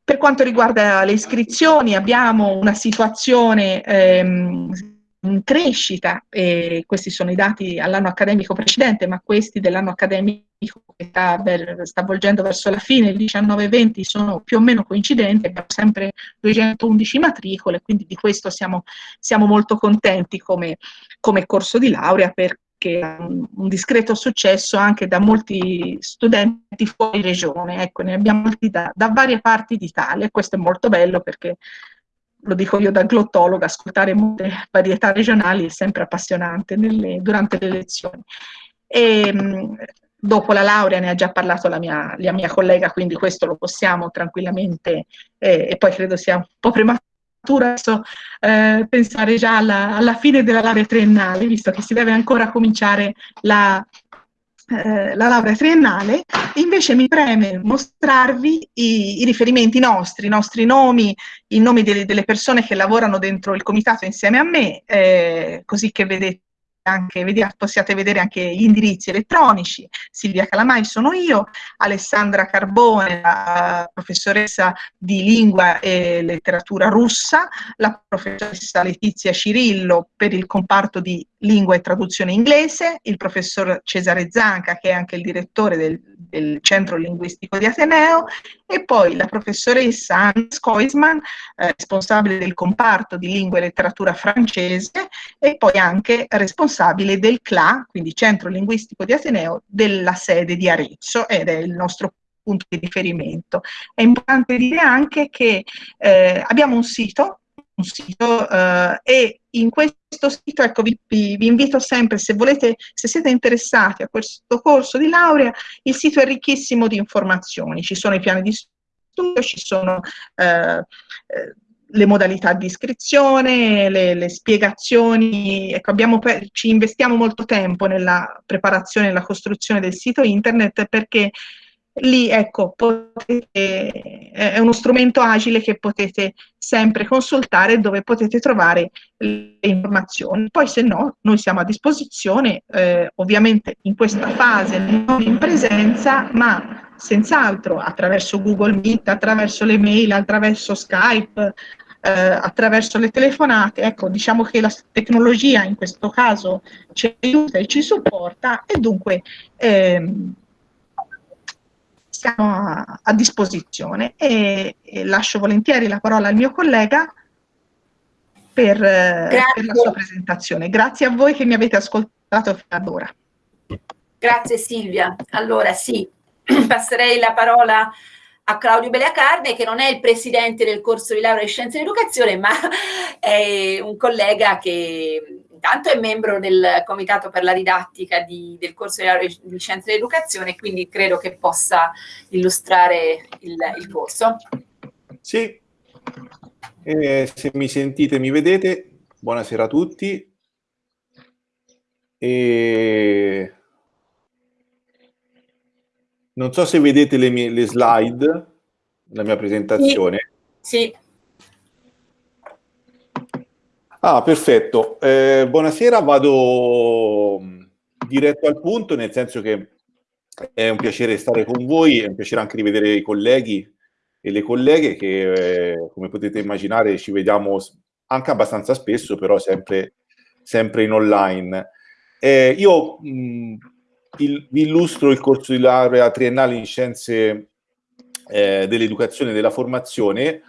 Per quanto riguarda le iscrizioni abbiamo una situazione ehm, crescita, e questi sono i dati all'anno accademico precedente, ma questi dell'anno accademico che sta, sta, volgendo verso la fine, il 19-20 sono più o meno coincidenti, abbiamo sempre 211 matricole, quindi di questo siamo, siamo molto contenti come, come corso di laurea perché ha un, discreto successo anche da molti studenti fuori regione, ecco, ne abbiamo molti da, da varie parti d'Italia questo è molto bello perché lo dico io da glottologa, ascoltare molte varietà regionali è sempre appassionante nelle, durante le lezioni. E, dopo la laurea ne ha già parlato la mia, la mia collega, quindi questo lo possiamo tranquillamente, eh, e poi credo sia un po' prematuro adesso eh, pensare già alla, alla, fine della laurea triennale, visto che si deve ancora cominciare la, eh, la laurea triennale, invece mi preme mostrarvi i, i, riferimenti nostri, i nostri nomi, i nomi delle, delle, persone che lavorano dentro il comitato insieme a me, eh, così che vedete anche, possiate vedere anche gli indirizzi elettronici, Silvia Calamai sono io, Alessandra Carbone, la professoressa di lingua e letteratura russa, la professoressa Letizia Cirillo per il comparto di lingua e traduzione inglese, il professor Cesare Zanca che è anche il direttore del, del Centro Linguistico di Ateneo e poi la professoressa Anne Skoisman, eh, responsabile del comparto di lingua e letteratura francese e poi anche responsabile del CLA, quindi Centro Linguistico di Ateneo, della sede di Arezzo ed è il nostro punto di riferimento. È importante dire anche che eh, abbiamo un sito sito eh, e in questo sito ecco, vi, vi, invito sempre, se volete, se siete interessati a questo corso di laurea, il sito è ricchissimo di informazioni, ci sono i piani di studio, ci sono eh, eh le modalità di iscrizione, le, le spiegazioni, ecco, abbiamo, ci investiamo molto tempo nella preparazione e nella costruzione del sito internet perché lì ecco, potete, è uno strumento agile che potete sempre consultare dove potete trovare le informazioni. Poi se no, noi siamo a disposizione, eh, ovviamente in questa fase non in presenza, ma senz'altro attraverso Google Meet, attraverso le mail, attraverso Skype, eh, attraverso le telefonate. Ecco, diciamo che la tecnologia in questo caso ci aiuta e ci supporta e dunque ehm, siamo a, a disposizione e, e, lascio volentieri la parola al mio collega per, per, la sua presentazione. Grazie a voi che mi avete ascoltato fino ad ora. Grazie Silvia. Allora sì, passerei la parola a Claudio Beleacarne che non è il presidente del corso di laurea in scienze dell'educazione ma è un collega che intanto è membro del comitato per la didattica di, del corso di, di scienze dell'educazione, quindi credo che possa illustrare il, il corso. Sì, eh, se mi sentite mi vedete, buonasera a tutti. E... Non so se vedete le, mie, le slide, la mia presentazione. Sì. sì. Ah, perfetto. Eh, buonasera, vado mm, diretto al punto, nel senso che è un piacere stare con voi, è un piacere anche rivedere i colleghi e le colleghe che, eh, come potete immaginare, ci vediamo anche abbastanza spesso, però sempre, sempre in online. Eh, io mh, mm, il, vi illustro il corso di laurea triennale in scienze eh, dell'educazione e della formazione,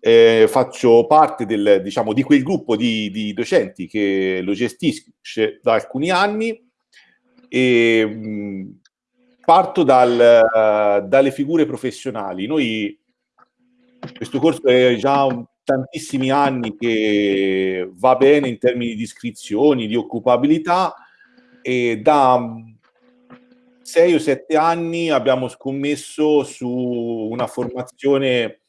eh, faccio parte del, diciamo, di quel gruppo di, di, docenti che lo gestisce da alcuni anni e mh, parto dal, uh, dalle figure professionali. Noi, questo corso è già un, tantissimi anni che va bene in termini di iscrizioni, di occupabilità e da sei o sette anni abbiamo scommesso su una formazione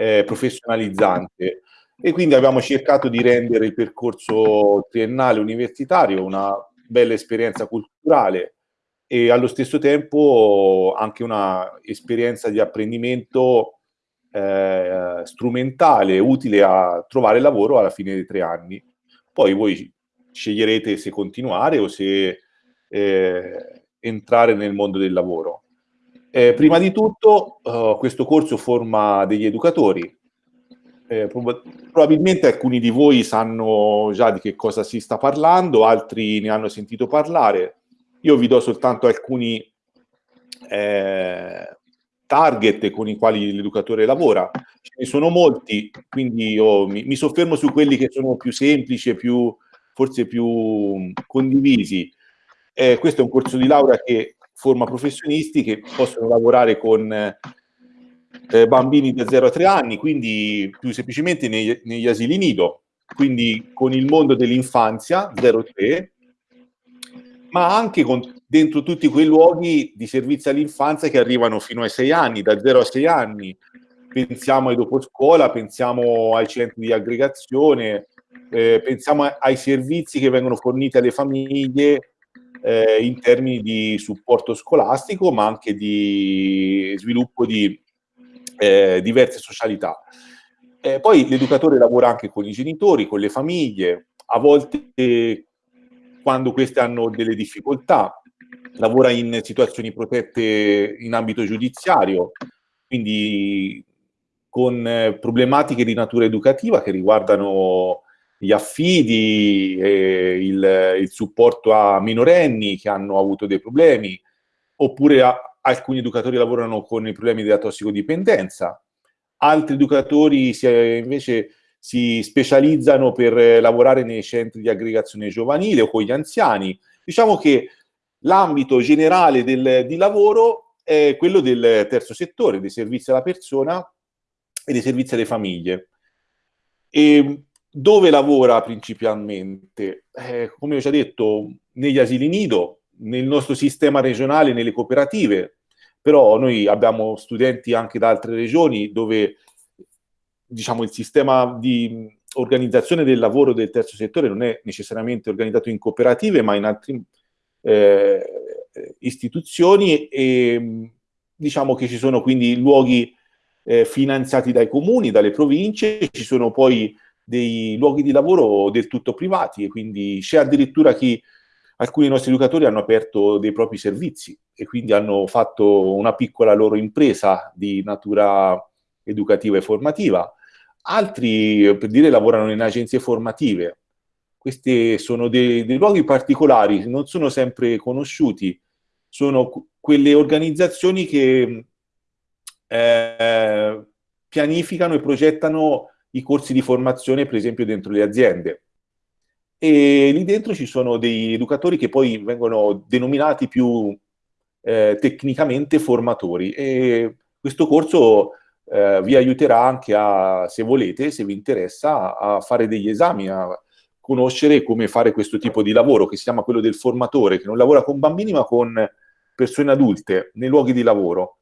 eh, professionalizzante e quindi abbiamo cercato di rendere il percorso triennale universitario una bella esperienza culturale e allo stesso tempo anche una esperienza di apprendimento eh, strumentale, utile a trovare lavoro alla fine dei tre anni. Poi voi sceglierete se continuare o se eh, entrare nel mondo del lavoro. Eh, prima di tutto, uh, questo corso forma degli educatori. Eh, prob probabilmente alcuni di voi sanno già di che cosa si sta parlando, altri ne hanno sentito parlare. Io vi do soltanto alcuni eh, target con i quali l'educatore lavora. Ce ne sono molti, quindi io mi, mi soffermo su quelli che sono più semplici e più, forse più condivisi. Eh, questo è un corso di laurea che forma professionisti che possono lavorare con eh, bambini da 0 a 3 anni, quindi più semplicemente nei, negli asili nido, quindi con il mondo dell'infanzia 0-3, ma anche con, dentro tutti quei luoghi di servizio all'infanzia che arrivano fino ai 6 anni, da 0 a 6 anni. Pensiamo ai dopo scuola, pensiamo ai centri di aggregazione, eh, pensiamo ai servizi che vengono forniti alle famiglie eh, in termini di supporto scolastico, ma anche di sviluppo di eh, diverse socialità. Eh, poi l'educatore lavora anche con i genitori, con le famiglie, a volte quando queste hanno delle difficoltà, lavora in situazioni protette in ambito giudiziario, quindi con eh, problematiche di natura educativa che riguardano gli affidi, eh, il, il, supporto a minorenni che hanno avuto dei problemi, oppure a, alcuni educatori lavorano con i problemi della tossicodipendenza, altri educatori si, invece si specializzano per lavorare nei centri di aggregazione giovanile o con gli anziani. Diciamo che l'ambito generale del, di lavoro è quello del terzo settore, dei servizi alla persona e dei servizi alle famiglie. E dove lavora principalmente? Eh, come ho già detto, negli asili nido, nel nostro sistema regionale, nelle cooperative, però noi abbiamo studenti anche da altre regioni dove diciamo, il sistema di organizzazione del lavoro del terzo settore non è necessariamente organizzato in cooperative, ma in altre eh, istituzioni e diciamo che ci sono quindi luoghi eh, finanziati dai comuni, dalle province, ci sono poi dei luoghi di lavoro del tutto privati e quindi c'è addirittura chi, alcuni nostri educatori hanno aperto dei propri servizi e quindi hanno fatto una piccola loro impresa di natura educativa e formativa. Altri, per dire, lavorano in agenzie formative. Questi sono dei, dei luoghi particolari, non sono sempre conosciuti, sono quelle organizzazioni che eh, pianificano e progettano i corsi di formazione, per esempio, dentro le aziende. E lì dentro ci sono dei educatori che poi vengono denominati più eh, tecnicamente formatori e questo corso eh, vi aiuterà anche a, se volete, se vi interessa, a fare degli esami, a conoscere come fare questo tipo di lavoro che si chiama quello del formatore, che non lavora con bambini ma con persone adulte nei luoghi di lavoro.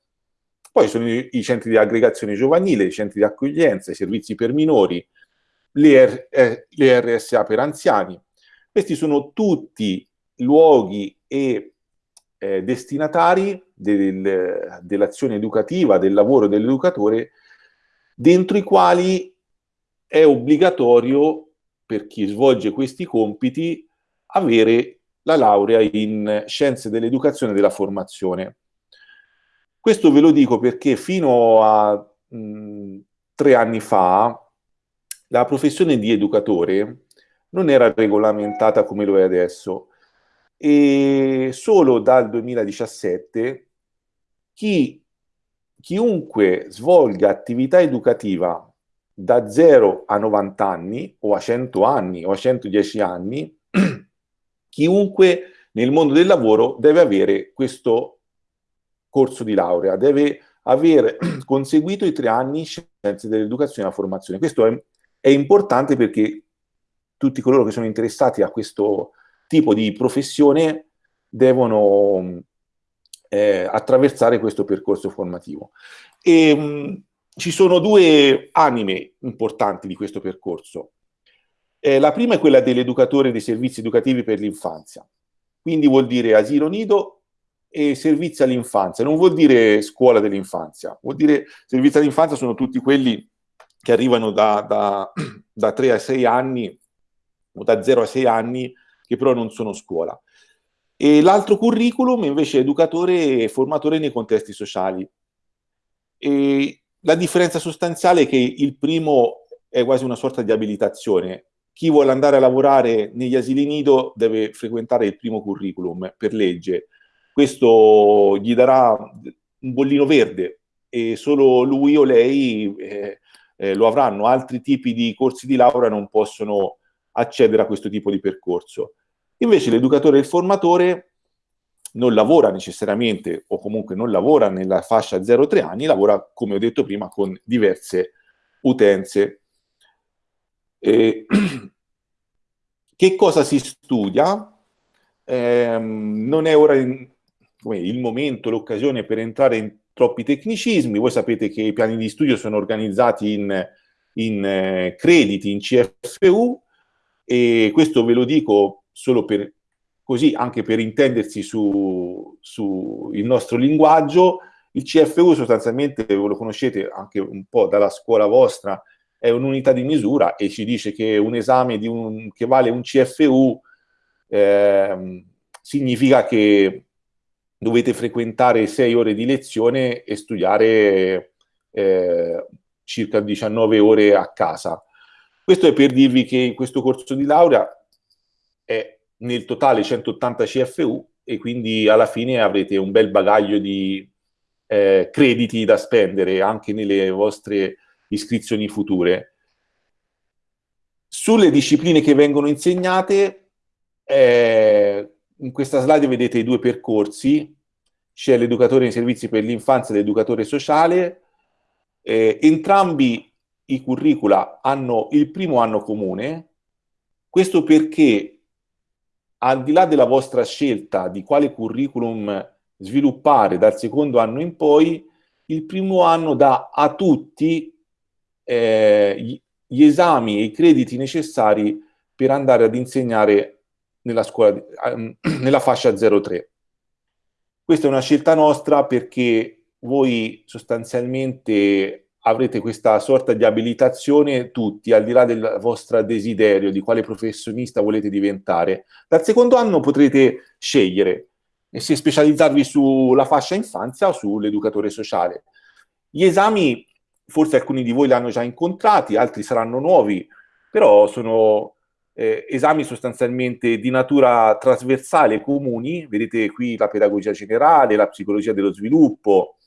Poi sono i, centri di aggregazione giovanile, i centri di accoglienza, i servizi per minori, le, R, le RSA per anziani. Questi sono tutti luoghi e eh, destinatari del, dell'azione educativa, del lavoro dell'educatore, dentro i quali è obbligatorio per chi svolge questi compiti avere la laurea in scienze dell'educazione e della formazione. Questo ve lo dico perché fino a mh, tre anni fa la professione di educatore non era regolamentata come lo è adesso. E solo dal 2017 chi, chiunque svolga attività educativa da 0 a 90 anni o a 100 anni o a 110 anni, chiunque nel mondo del lavoro deve avere questo corso di laurea, deve aver conseguito i tre anni scienze dell'educazione e della formazione. Questo è, è, importante perché tutti coloro che sono interessati a questo tipo di professione devono eh, attraversare questo percorso formativo. E, mh, ci sono due anime importanti di questo percorso. Eh, la prima è quella dell'educatore dei servizi educativi per l'infanzia, quindi vuol dire asilo nido e servizi all'infanzia. Non vuol dire scuola dell'infanzia, vuol dire servizi all'infanzia sono tutti quelli che arrivano da, da, da 3 a 6 anni o da 0 a 6 anni che però non sono scuola. E l'altro curriculum invece è educatore e formatore nei contesti sociali. E la differenza sostanziale è che il primo è quasi una sorta di abilitazione. Chi vuole andare a lavorare negli asili nido deve frequentare il primo curriculum per legge questo gli darà un bollino verde e solo lui o lei eh, eh, lo avranno. Altri tipi di corsi di laurea non possono accedere a questo tipo di percorso. Invece l'educatore e il formatore non lavora necessariamente o comunque non lavora nella fascia 0-3 anni, lavora, come ho detto prima, con diverse utenze. E, che cosa si studia? Eh, non è ora in, il momento, l'occasione per entrare in troppi tecnicismi. Voi sapete che i piani di studio sono organizzati in, in eh, crediti, in CFU, e questo ve lo dico solo per così, anche per intendersi su, su il nostro linguaggio. Il CFU sostanzialmente, lo conoscete anche un po' dalla scuola vostra, è un'unità di misura e ci dice che un esame un, che vale un CFU eh, significa che dovete frequentare sei ore di lezione e studiare eh, circa 19 ore a casa. Questo è per dirvi che questo corso di laurea è nel totale 180 CFU e quindi alla fine avrete un bel bagaglio di eh, crediti da spendere anche nelle vostre iscrizioni future. Sulle discipline che vengono insegnate, eh, in questa slide vedete i due percorsi, c'è l'educatore nei servizi per l'infanzia e l'educatore sociale, eh, entrambi i curricula hanno il primo anno comune, questo perché al di là della vostra scelta di quale curriculum sviluppare dal secondo anno in poi, il primo anno dà a tutti eh, gli, esami e i crediti necessari per andare ad insegnare nella, scuola, nella fascia 03. Questa è una scelta nostra perché voi sostanzialmente avrete questa sorta di abilitazione tutti, al di là del vostro desiderio di quale professionista volete diventare. Dal secondo anno potrete scegliere se specializzarvi sulla fascia infanzia o sull'educatore sociale. Gli esami, forse alcuni di voi li hanno già incontrati, altri saranno nuovi, però sono eh, esami sostanzialmente di natura trasversale comuni, vedete qui la pedagogia generale, la psicologia dello sviluppo,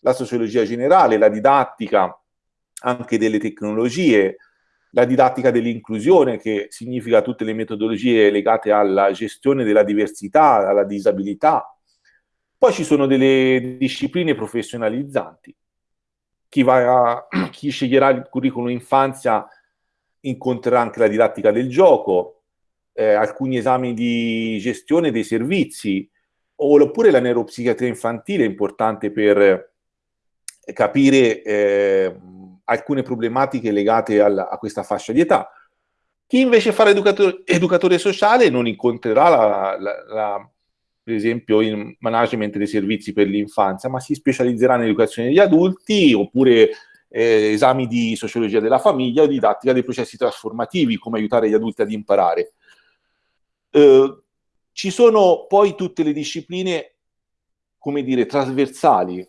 la sociologia generale, la didattica anche delle tecnologie, la didattica dell'inclusione che significa tutte le metodologie legate alla gestione della diversità, alla disabilità. Poi ci sono delle discipline professionalizzanti. Chi, va a, chi sceglierà il curriculum infanzia incontrerà anche la didattica del gioco, eh, alcuni esami di gestione dei servizi, oppure la neuropsichiatria infantile, importante per capire eh, alcune problematiche legate al, a questa fascia di età. Chi invece farà educatore, educatore sociale non incontrerà, la, la, la, per esempio, il management dei servizi per l'infanzia, ma si specializzerà nell'educazione degli adulti oppure eh, esami di sociologia della famiglia o didattica dei processi trasformativi, come aiutare gli adulti ad imparare. Eh, ci sono poi tutte le discipline, come dire, trasversali,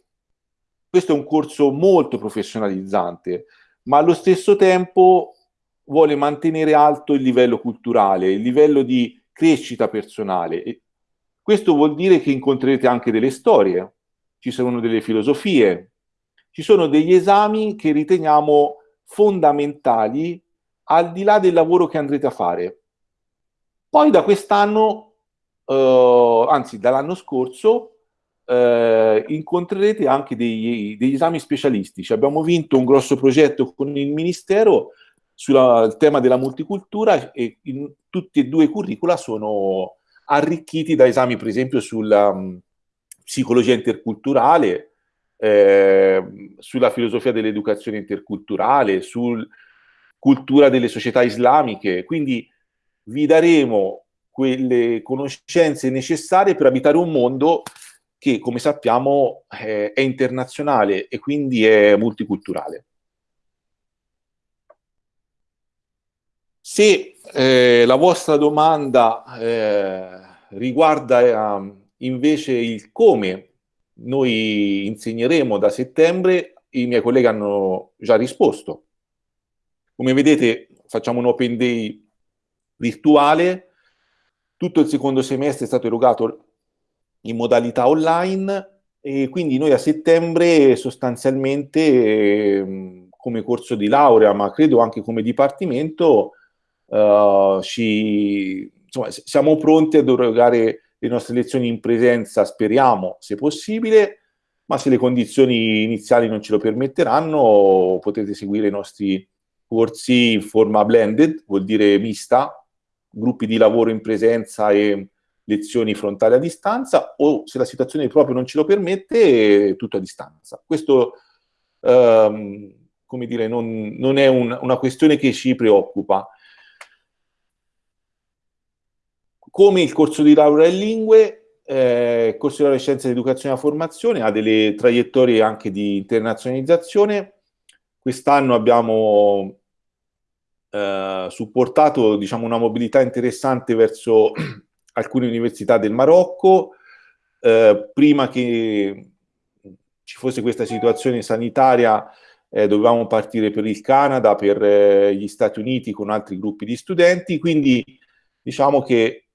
questo è un corso molto professionalizzante, ma allo stesso tempo vuole mantenere alto il livello culturale, il livello di crescita personale. E questo vuol dire che incontrerete anche delle storie, ci sono delle filosofie, ci sono degli esami che riteniamo fondamentali al di là del lavoro che andrete a fare. Poi da quest'anno, eh, anzi dall'anno scorso, eh, incontrerete anche degli, degli, esami specialistici. Abbiamo vinto un grosso progetto con il Ministero sul tema della multicultura e in, tutti e due i curricula sono arricchiti da esami, per esempio, sulla um, psicologia interculturale, eh, sulla filosofia dell'educazione interculturale, sul cultura delle società islamiche. Quindi vi daremo quelle conoscenze necessarie per abitare un mondo che come sappiamo eh, è internazionale e quindi è multiculturale. Se eh, la vostra domanda eh, riguarda ehm, invece il come noi insegneremo da settembre, i miei colleghi hanno già risposto. Come vedete facciamo un open day virtuale, tutto il secondo semestre è stato erogato in modalità online e quindi noi a settembre sostanzialmente eh, come corso di laurea, ma credo anche come dipartimento, eh, ci, insomma, siamo pronti ad erogare le nostre lezioni in presenza, speriamo, se possibile, ma se le condizioni iniziali non ce lo permetteranno, potete seguire i nostri corsi in forma blended, vuol dire mista, gruppi di lavoro in presenza e lezioni frontali a distanza o se la situazione proprio non ce lo permette, tutto a distanza. Questo, ehm, come dire, non, non è un, una questione che ci preoccupa. Come il corso di laurea in lingue, eh, il corso di laurea in scienze dell'educazione e formazione ha delle traiettorie anche di internazionalizzazione. Quest'anno abbiamo eh, supportato diciamo, una mobilità interessante verso alcune università del Marocco, eh, prima che ci fosse questa situazione sanitaria eh, dovevamo partire per il Canada, per eh, gli Stati Uniti con altri gruppi di studenti, quindi diciamo che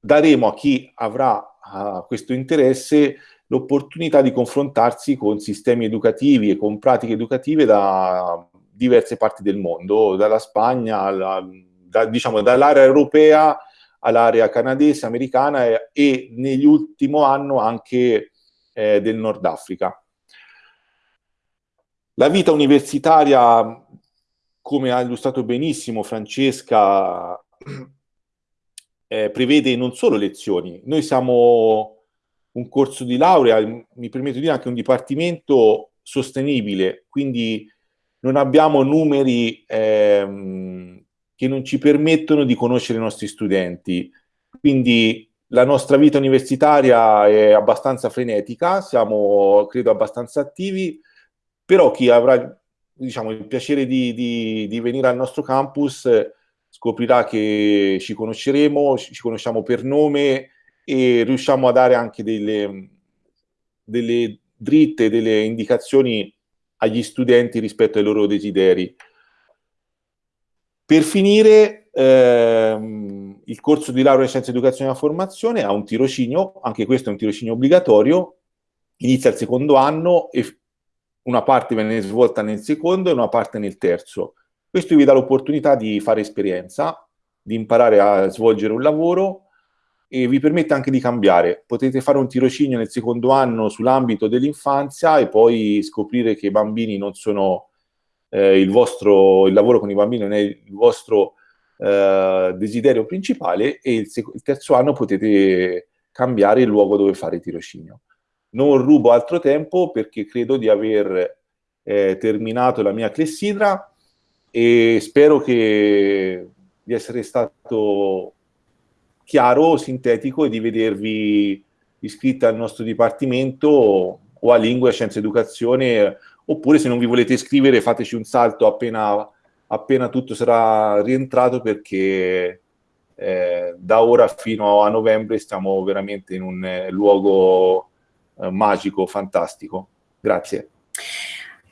daremo a chi avrà uh, questo interesse l'opportunità di confrontarsi con sistemi educativi e con pratiche educative da diverse parti del mondo, dalla Spagna, alla, da, diciamo dall'area europea all'area canadese, americana e, e negli ultimi anni anche eh, del Nord Africa. La vita universitaria come ha illustrato benissimo Francesca, eh, prevede non solo lezioni, noi siamo un corso di laurea, mi permetto di dire anche un dipartimento sostenibile, quindi non abbiamo numeri ehm, che non ci permettono di conoscere i nostri studenti. Quindi la nostra vita universitaria è abbastanza frenetica, siamo credo abbastanza attivi, però chi avrà diciamo, il piacere di, di, di venire al nostro campus scoprirà che ci conosceremo, ci conosciamo per nome e riusciamo a dare anche delle, delle dritte, delle indicazioni agli studenti rispetto ai loro desideri. Per finire, ehm, il corso di laurea in scienze educazione e formazione ha un tirocinio, anche questo è un tirocinio obbligatorio, inizia il secondo anno e una parte viene svolta nel secondo e una parte nel terzo. Questo vi dà l'opportunità di fare esperienza, di imparare a svolgere un lavoro e vi permette anche di cambiare. Potete fare un tirocinio nel secondo anno sull'ambito dell'infanzia e poi scoprire che i bambini non sono eh, il vostro, il lavoro con i bambini non è il vostro eh, desiderio principale e il, il, terzo anno potete cambiare il luogo dove fare tirocinio. Non rubo altro tempo perché credo di aver eh, terminato la mia clessidra e spero che, di essere stato chiaro, sintetico e di vedervi iscritti al nostro dipartimento o a Lingua, Scienza Educazione, oppure se non vi volete iscrivere fateci un salto appena, appena tutto sarà rientrato perché eh, da ora fino a novembre stiamo veramente in un eh, luogo eh, magico, fantastico. Grazie.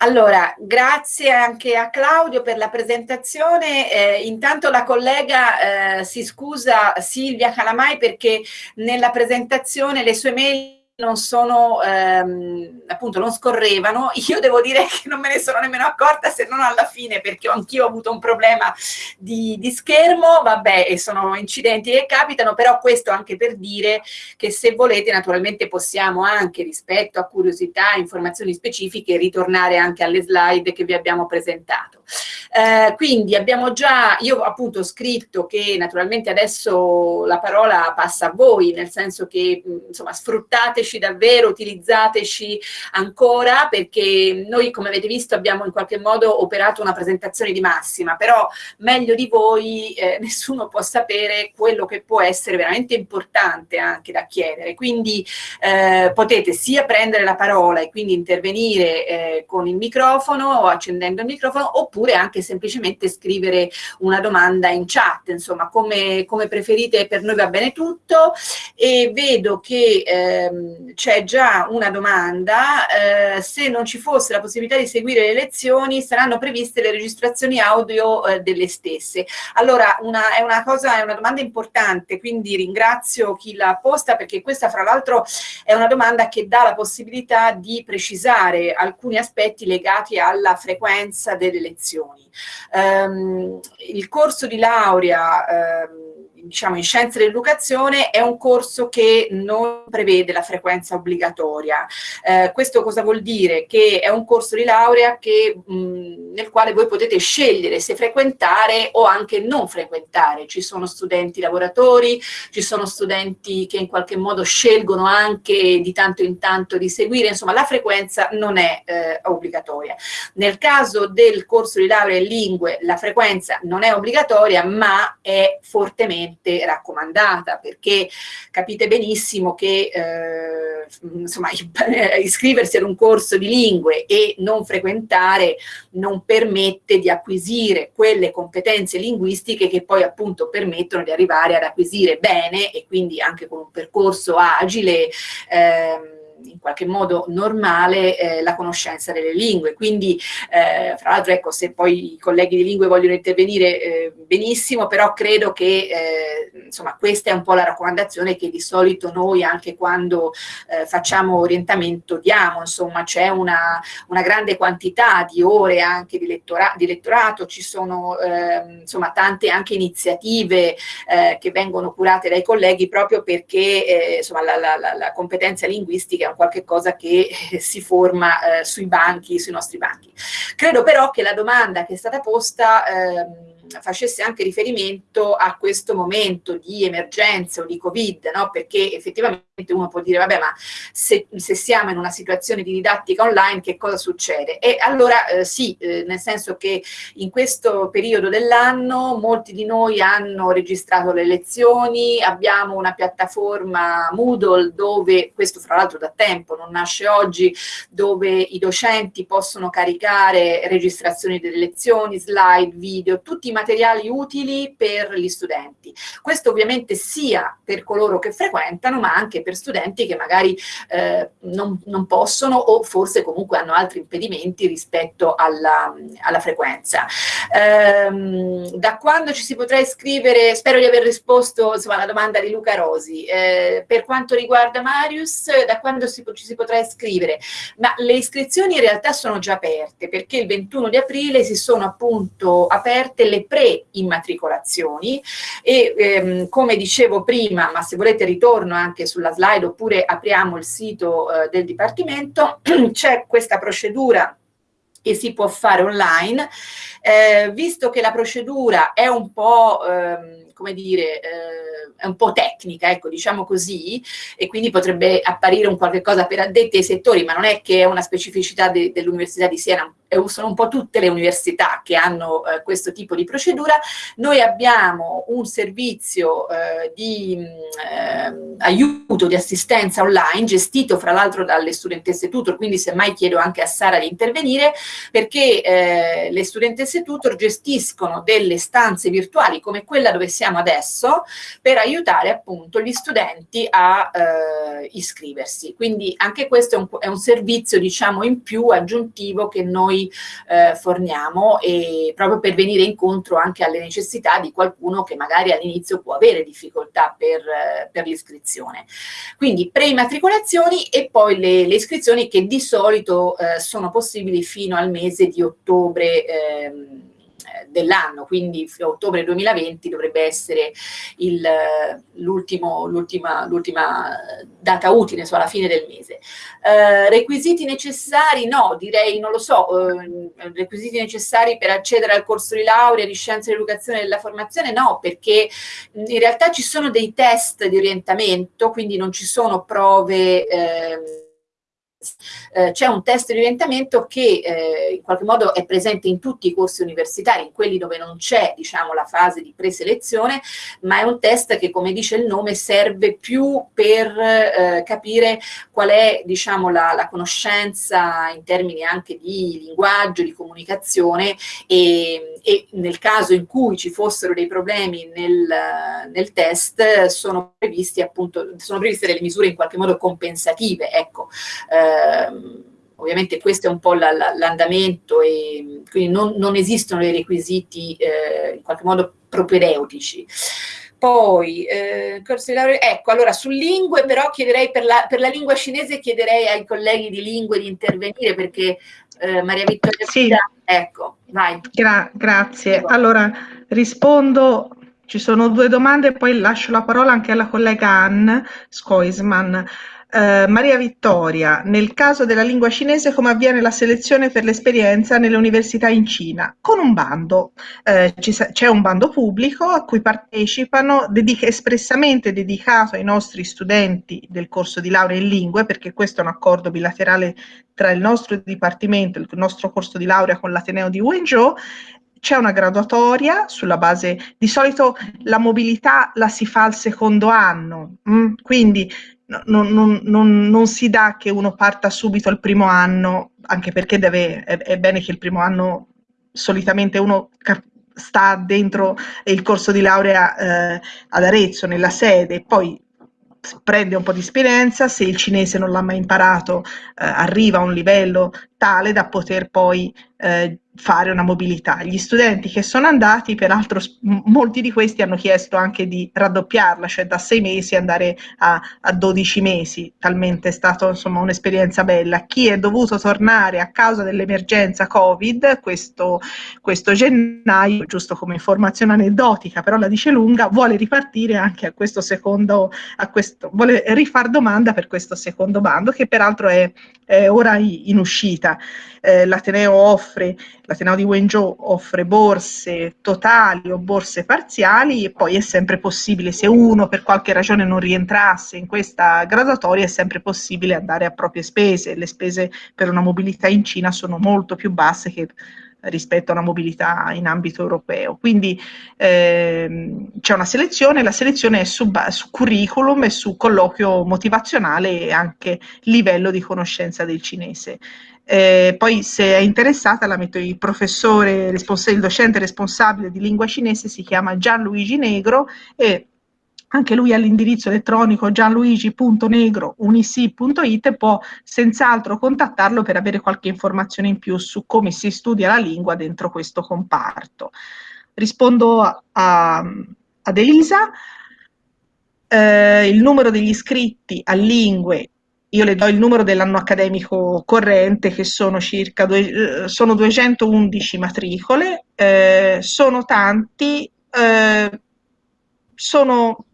Allora, grazie anche a Claudio per la presentazione. Eh, intanto la collega eh, si scusa Silvia Calamai perché nella presentazione le sue mail non sono, ehm, appunto, non scorrevano. Io devo dire che non me ne sono nemmeno accorta se non alla fine, perché anch'io ho avuto un problema di, di, schermo, vabbè, e sono incidenti che capitano, però questo anche per dire che se volete naturalmente possiamo anche rispetto a curiosità, informazioni specifiche, ritornare anche alle slide che vi abbiamo presentato. Eh, quindi abbiamo già, io appunto ho scritto che naturalmente adesso la parola passa a voi, nel senso che insomma sfruttateci davvero, utilizzateci ancora perché noi come avete visto abbiamo in qualche modo operato una presentazione di massima, però meglio di voi eh, nessuno può sapere quello che può essere veramente importante anche da chiedere, quindi eh, potete sia prendere la parola e quindi intervenire eh, con il microfono o accendendo il microfono oppure anche semplicemente scrivere una domanda in chat, insomma come, come preferite per noi va bene tutto. E vedo che ehm, c'è già una domanda, eh, se non ci fosse la possibilità di seguire le lezioni saranno previste le registrazioni audio eh, delle stesse. Allora una, è una cosa, è una domanda importante, quindi ringrazio chi l'ha posta perché questa fra l'altro è una domanda che dà la possibilità di precisare alcuni aspetti legati alla frequenza delle lezioni. Um, il corso di laurea um, diciamo, in scienze dell'educazione è un corso che non prevede la frequenza obbligatoria. Eh, questo cosa vuol dire? Che è un corso di laurea che, mh, nel quale voi potete scegliere se frequentare o anche non frequentare. Ci sono studenti lavoratori, ci sono studenti che in qualche modo scelgono anche di tanto in tanto di seguire, insomma la frequenza non è eh, obbligatoria. Nel caso del corso di laurea in lingue la frequenza non è obbligatoria ma è fortemente assolutamente raccomandata perché capite benissimo che eh, insomma, iscriversi ad un corso di lingue e non frequentare non permette di acquisire quelle competenze linguistiche che poi appunto permettono di arrivare ad acquisire bene e quindi anche con un percorso agile ehm, in qualche modo normale eh, la conoscenza delle lingue. Quindi, eh, fra l'altro, ecco, se poi i colleghi di lingue vogliono intervenire, eh, benissimo, però credo che, eh, insomma, questa è un po' la raccomandazione che di solito noi, anche quando eh, facciamo orientamento, diamo, insomma, c'è una, una, grande quantità di ore anche di, lettora di lettorato, ci sono, ehm, insomma, tante anche iniziative eh, che vengono curate dai colleghi proprio perché, insomma, la, la, la competenza linguistica un qualche cosa che si forma eh, sui banchi, sui nostri banchi. Credo però che la domanda che è stata posta ehm, facesse anche riferimento a questo momento di emergenza o di Covid, no? perché effettivamente uno può dire, vabbè, ma se, se, siamo in una situazione di didattica online, che cosa succede? E allora eh, sì, eh, nel senso che in questo periodo dell'anno molti di noi hanno registrato le lezioni, abbiamo una piattaforma Moodle dove, questo fra l'altro da tempo, non nasce oggi, dove i docenti possono caricare registrazioni delle lezioni, slide, video, tutti i materiali utili per gli studenti. Questo ovviamente sia per coloro che frequentano, ma anche per studenti che magari eh, non, non, possono o forse comunque hanno altri impedimenti rispetto alla, alla frequenza. Ehm, da quando ci si potrà iscrivere, spero di aver risposto insomma, alla domanda di Luca Rosi, eh, per quanto riguarda Marius, da quando si, ci si potrà iscrivere? Ma le iscrizioni in realtà sono già aperte perché il 21 di aprile si sono appunto aperte le pre-immatricolazioni e ehm, come dicevo prima, ma se volete ritorno anche sulla slide oppure apriamo il sito eh, del Dipartimento, c'è questa procedura che si può fare online, eh, visto che la procedura è un po', ehm, come dire, eh, è un po' tecnica, ecco, diciamo così, e quindi potrebbe apparire un qualche cosa per addetti ai settori, ma non è che è una specificità de dell'Università di Siena, sono un po' tutte le università che hanno eh, questo tipo di procedura. Noi abbiamo un servizio eh, di eh, aiuto, di assistenza online, gestito fra l'altro dalle studentesse tutor, quindi semmai chiedo anche a Sara di intervenire, perché eh, le studentesse tutor gestiscono delle stanze virtuali come quella dove siamo adesso, per aiutare appunto gli studenti a eh, iscriversi. Quindi anche questo è un, è un servizio diciamo in più aggiuntivo che noi eh, forniamo e proprio per venire incontro anche alle necessità di qualcuno che magari all'inizio può avere difficoltà per, eh, per l'iscrizione. Quindi pre-immatricolazioni e poi le, le, iscrizioni che di solito eh, sono possibili fino al mese di ottobre ehm, dell'anno, quindi ottobre 2020 dovrebbe essere l'ultima data utile, so, alla fine del mese. Eh, requisiti necessari? No, direi, non lo so, eh, requisiti necessari per accedere al corso di laurea di scienze dell'educazione e della formazione? No, perché in realtà ci sono dei test di orientamento, quindi non ci sono prove... Eh, eh, c'è un test di orientamento che eh, in qualche modo è presente in tutti i corsi universitari, in quelli dove non c'è diciamo, la fase di preselezione, ma è un test che come dice il nome serve più per eh, capire qual è diciamo, la, la, conoscenza in termini anche di linguaggio, di comunicazione e, e nel caso in cui ci fossero dei problemi nel, nel test sono, appunto, sono previste delle misure in qualche modo compensative. Ecco, eh, ovviamente questo è un po' l'andamento e quindi non, non, esistono dei requisiti eh, in qualche modo propedeutici. Poi, eh, corso di laurea, ecco, allora su lingue però chiederei per la, per la, lingua cinese chiederei ai colleghi di lingue di intervenire perché eh, Maria Vittoria sì. ecco, vai. Gra grazie. Allora, rispondo, ci sono due domande e poi lascio la parola anche alla collega Ann Skoisman. Eh, Maria Vittoria, nel caso della lingua cinese come avviene la selezione per l'esperienza nelle università in Cina? Con un bando, eh, c'è un bando pubblico a cui partecipano, dedica, espressamente dedicato ai nostri studenti del corso di laurea in lingue, perché questo è un accordo bilaterale tra il nostro dipartimento, il nostro corso di laurea con l'Ateneo di Wenzhou, c'è una graduatoria sulla base, di solito la mobilità la si fa al secondo anno, mm? quindi non, non, non, non, si dà che uno parta subito al primo anno, anche perché deve, è, è bene che il primo anno solitamente uno sta dentro il corso di laurea eh, ad Arezzo, nella sede, poi prende un po' di esperienza, se il cinese non l'ha mai imparato, eh, arriva a un livello tale da poter poi eh, fare una mobilità. Gli studenti che sono andati, peraltro molti di questi hanno chiesto anche di raddoppiarla, cioè da sei mesi andare a, a 12 mesi, talmente è stata un'esperienza bella. Chi è dovuto tornare a causa dell'emergenza Covid questo, questo gennaio, giusto come informazione aneddotica, però la dice lunga, vuole ripartire anche a questo secondo, a questo, vuole rifar domanda per questo secondo bando che peraltro è, è ora in uscita. Eh, L'Ateneo offre l'Ateneo di Wenzhou offre borse totali o borse parziali e poi è sempre possibile, se uno per qualche ragione non rientrasse in questa graduatoria, è sempre possibile andare a proprie spese. Le spese per una mobilità in Cina sono molto più basse che rispetto a una mobilità in ambito europeo. Quindi ehm, c'è una selezione, la selezione è su, su, curriculum e su colloquio motivazionale e anche livello di conoscenza del cinese. Eh, poi se è interessata la metto il professore, il docente responsabile di lingua cinese si chiama Gianluigi Negro e anche lui ha l'indirizzo elettronico gianluigi.negro.unisi.it può senz'altro contattarlo per avere qualche informazione in più su come si studia la lingua dentro questo comparto. Rispondo a, ad Elisa. Eh, il numero degli iscritti a lingue io le do il numero dell'anno accademico corrente che sono circa due, eh, sono 211 matricole, eh, sono tanti, eh, sono,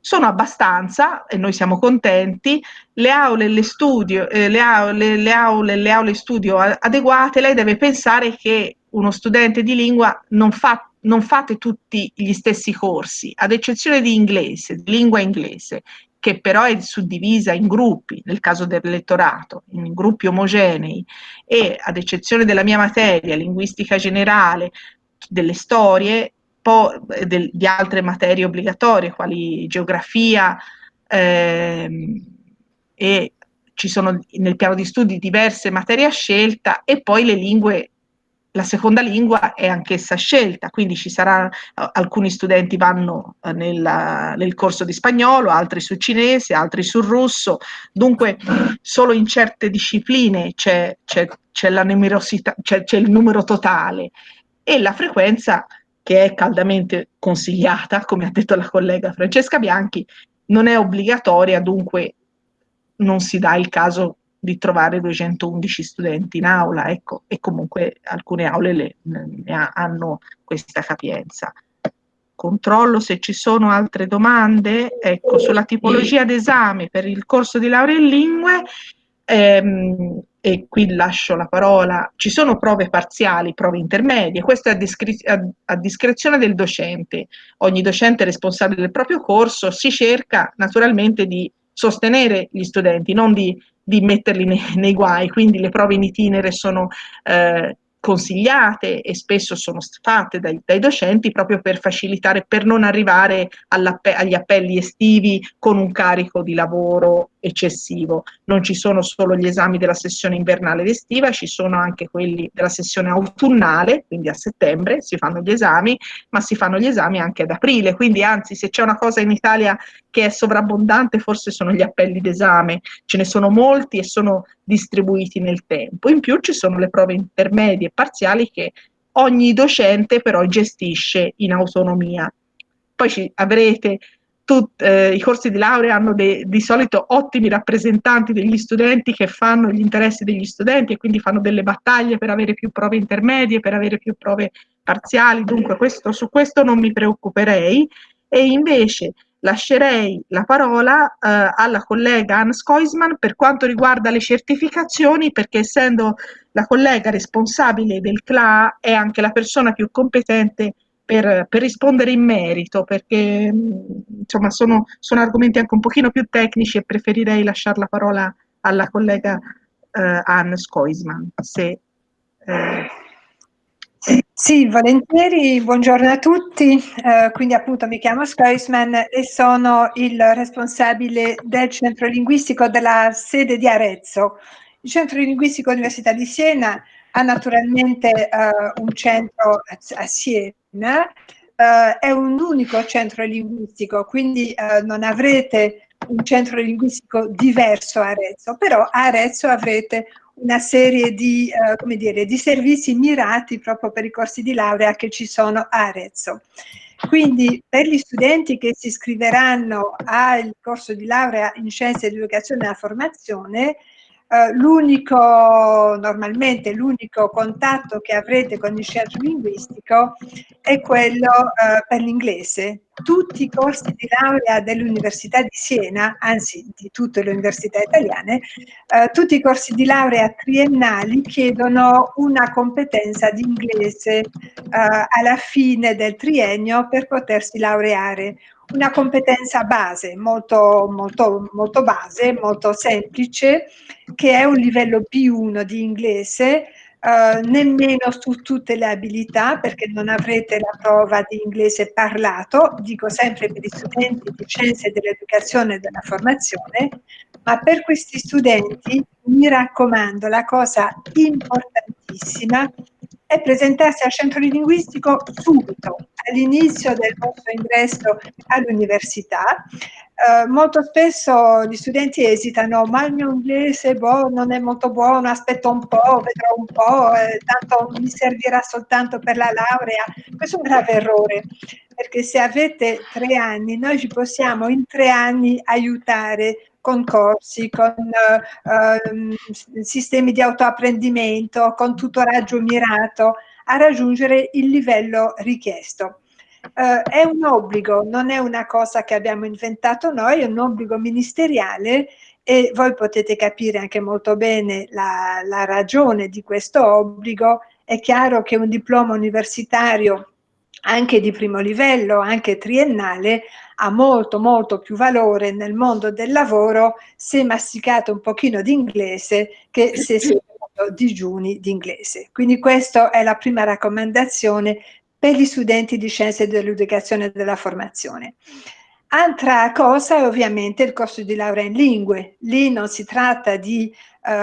sono, abbastanza e noi siamo contenti, le aule, le studio, eh, le aule, le aule, le aule studio adeguate, lei deve pensare che uno studente di lingua non fa non fate tutti gli stessi corsi, ad eccezione di inglese, di lingua inglese che però è suddivisa in gruppi, nel caso del lettorato, in gruppi omogenei e ad eccezione della mia materia, linguistica generale, delle storie, del, di altre materie obbligatorie, quali geografia ehm, e ci sono nel piano di studi diverse materie a scelta e poi le lingue la seconda lingua è anch'essa scelta, quindi ci saranno alcuni studenti vanno eh, nel, nel corso di spagnolo, altri sul cinese, altri sul russo, dunque solo in certe discipline c'è il numero totale. E la frequenza che è caldamente consigliata, come ha detto la collega Francesca Bianchi, non è obbligatoria, dunque non si dà il caso di trovare 211 studenti in aula, ecco, e comunque alcune aule le, ne hanno questa capienza. Controllo se ci sono altre domande, ecco, sulla tipologia d'esame per il corso di laurea in lingue, ehm, e qui lascio la parola, ci sono prove parziali, prove intermedie, questo è a, a, a, discrezione del docente, ogni docente responsabile del proprio corso, si cerca naturalmente di sostenere gli studenti, non di di metterli nei, nei, guai, quindi le prove in itinere sono eh, consigliate e spesso sono fatte dai, dai docenti proprio per facilitare, per non arrivare agli appelli estivi con un carico di lavoro eccessivo. Non ci sono solo gli esami della sessione invernale ed estiva, ci sono anche quelli della sessione autunnale, quindi a settembre si fanno gli esami, ma si fanno gli esami anche ad aprile, quindi anzi se c'è una cosa in Italia che è sovrabbondante forse sono gli appelli d'esame, ce ne sono molti e sono distribuiti nel tempo. In più ci sono le prove intermedie e parziali che ogni docente però gestisce in autonomia. Poi ci avrete Tut, eh, i corsi di laurea hanno de, di solito ottimi rappresentanti degli studenti che fanno gli interessi degli studenti e quindi fanno delle battaglie per avere più prove intermedie, per avere più prove parziali, dunque questo, su questo non mi preoccuperei. E invece lascerei la parola eh, alla collega Anne Skoisman per quanto riguarda le certificazioni perché essendo la collega responsabile del CLA è anche la persona più competente per, per, rispondere in merito, perché insomma sono, sono, argomenti anche un pochino più tecnici e preferirei lasciare la parola alla collega eh, Anne Skoisman. Se, eh, sì, volentieri, buongiorno a tutti. Eh, quindi appunto mi chiamo Skoisman e sono il responsabile del centro linguistico della sede di Arezzo. Il centro linguistico Università di Siena ha naturalmente eh, un centro a Siena eh, è un unico centro linguistico, quindi eh, non avrete un centro linguistico diverso a Arezzo, però a Arezzo avrete una serie di, eh, dire, di servizi mirati proprio per i corsi di laurea che ci sono a Arezzo. Quindi per gli studenti che si iscriveranno al corso di laurea in scienze dell'educazione e della formazione, eh, l'unico, normalmente l'unico contatto che avrete con il centro linguistico è quello eh, per l'inglese. Tutti i corsi di laurea dell'Università di Siena, anzi di tutte le università italiane, eh, tutti i corsi di laurea triennali chiedono una competenza di inglese eh, alla fine del triennio per potersi laureare. Una competenza base, molto, molto, molto base, molto semplice, che è un livello B1 di inglese, Uh, nemmeno su tutte le abilità perché non avrete la prova di inglese parlato, dico sempre per gli studenti di scienze dell'educazione e della formazione, ma per questi studenti mi raccomando la cosa importantissima è presentarsi al centro linguistico subito, all'inizio del vostro ingresso all'università. Eh, molto spesso gli studenti esitano, ma il mio inglese boh, non è molto buono, aspetto un po', vedrò un po', eh, tanto mi servirà soltanto per la laurea. Questo è un grave errore, perché se avete tre anni, noi ci possiamo in tre anni aiutare con corsi, con eh, sistemi di autoapprendimento, con tutoraggio mirato a raggiungere il livello richiesto. Uh, è un obbligo, non è una cosa che abbiamo inventato noi, è un obbligo ministeriale e voi potete capire anche molto bene la, la ragione di questo obbligo. È chiaro che un diploma universitario anche di primo livello, anche triennale, ha molto molto più valore nel mondo del lavoro se masticato un pochino di inglese che se si digiuni di inglese. Quindi questa è la prima raccomandazione per gli studenti di scienze dell'educazione e della formazione. Altra cosa è ovviamente il corso di laurea in lingue. Lì non si tratta di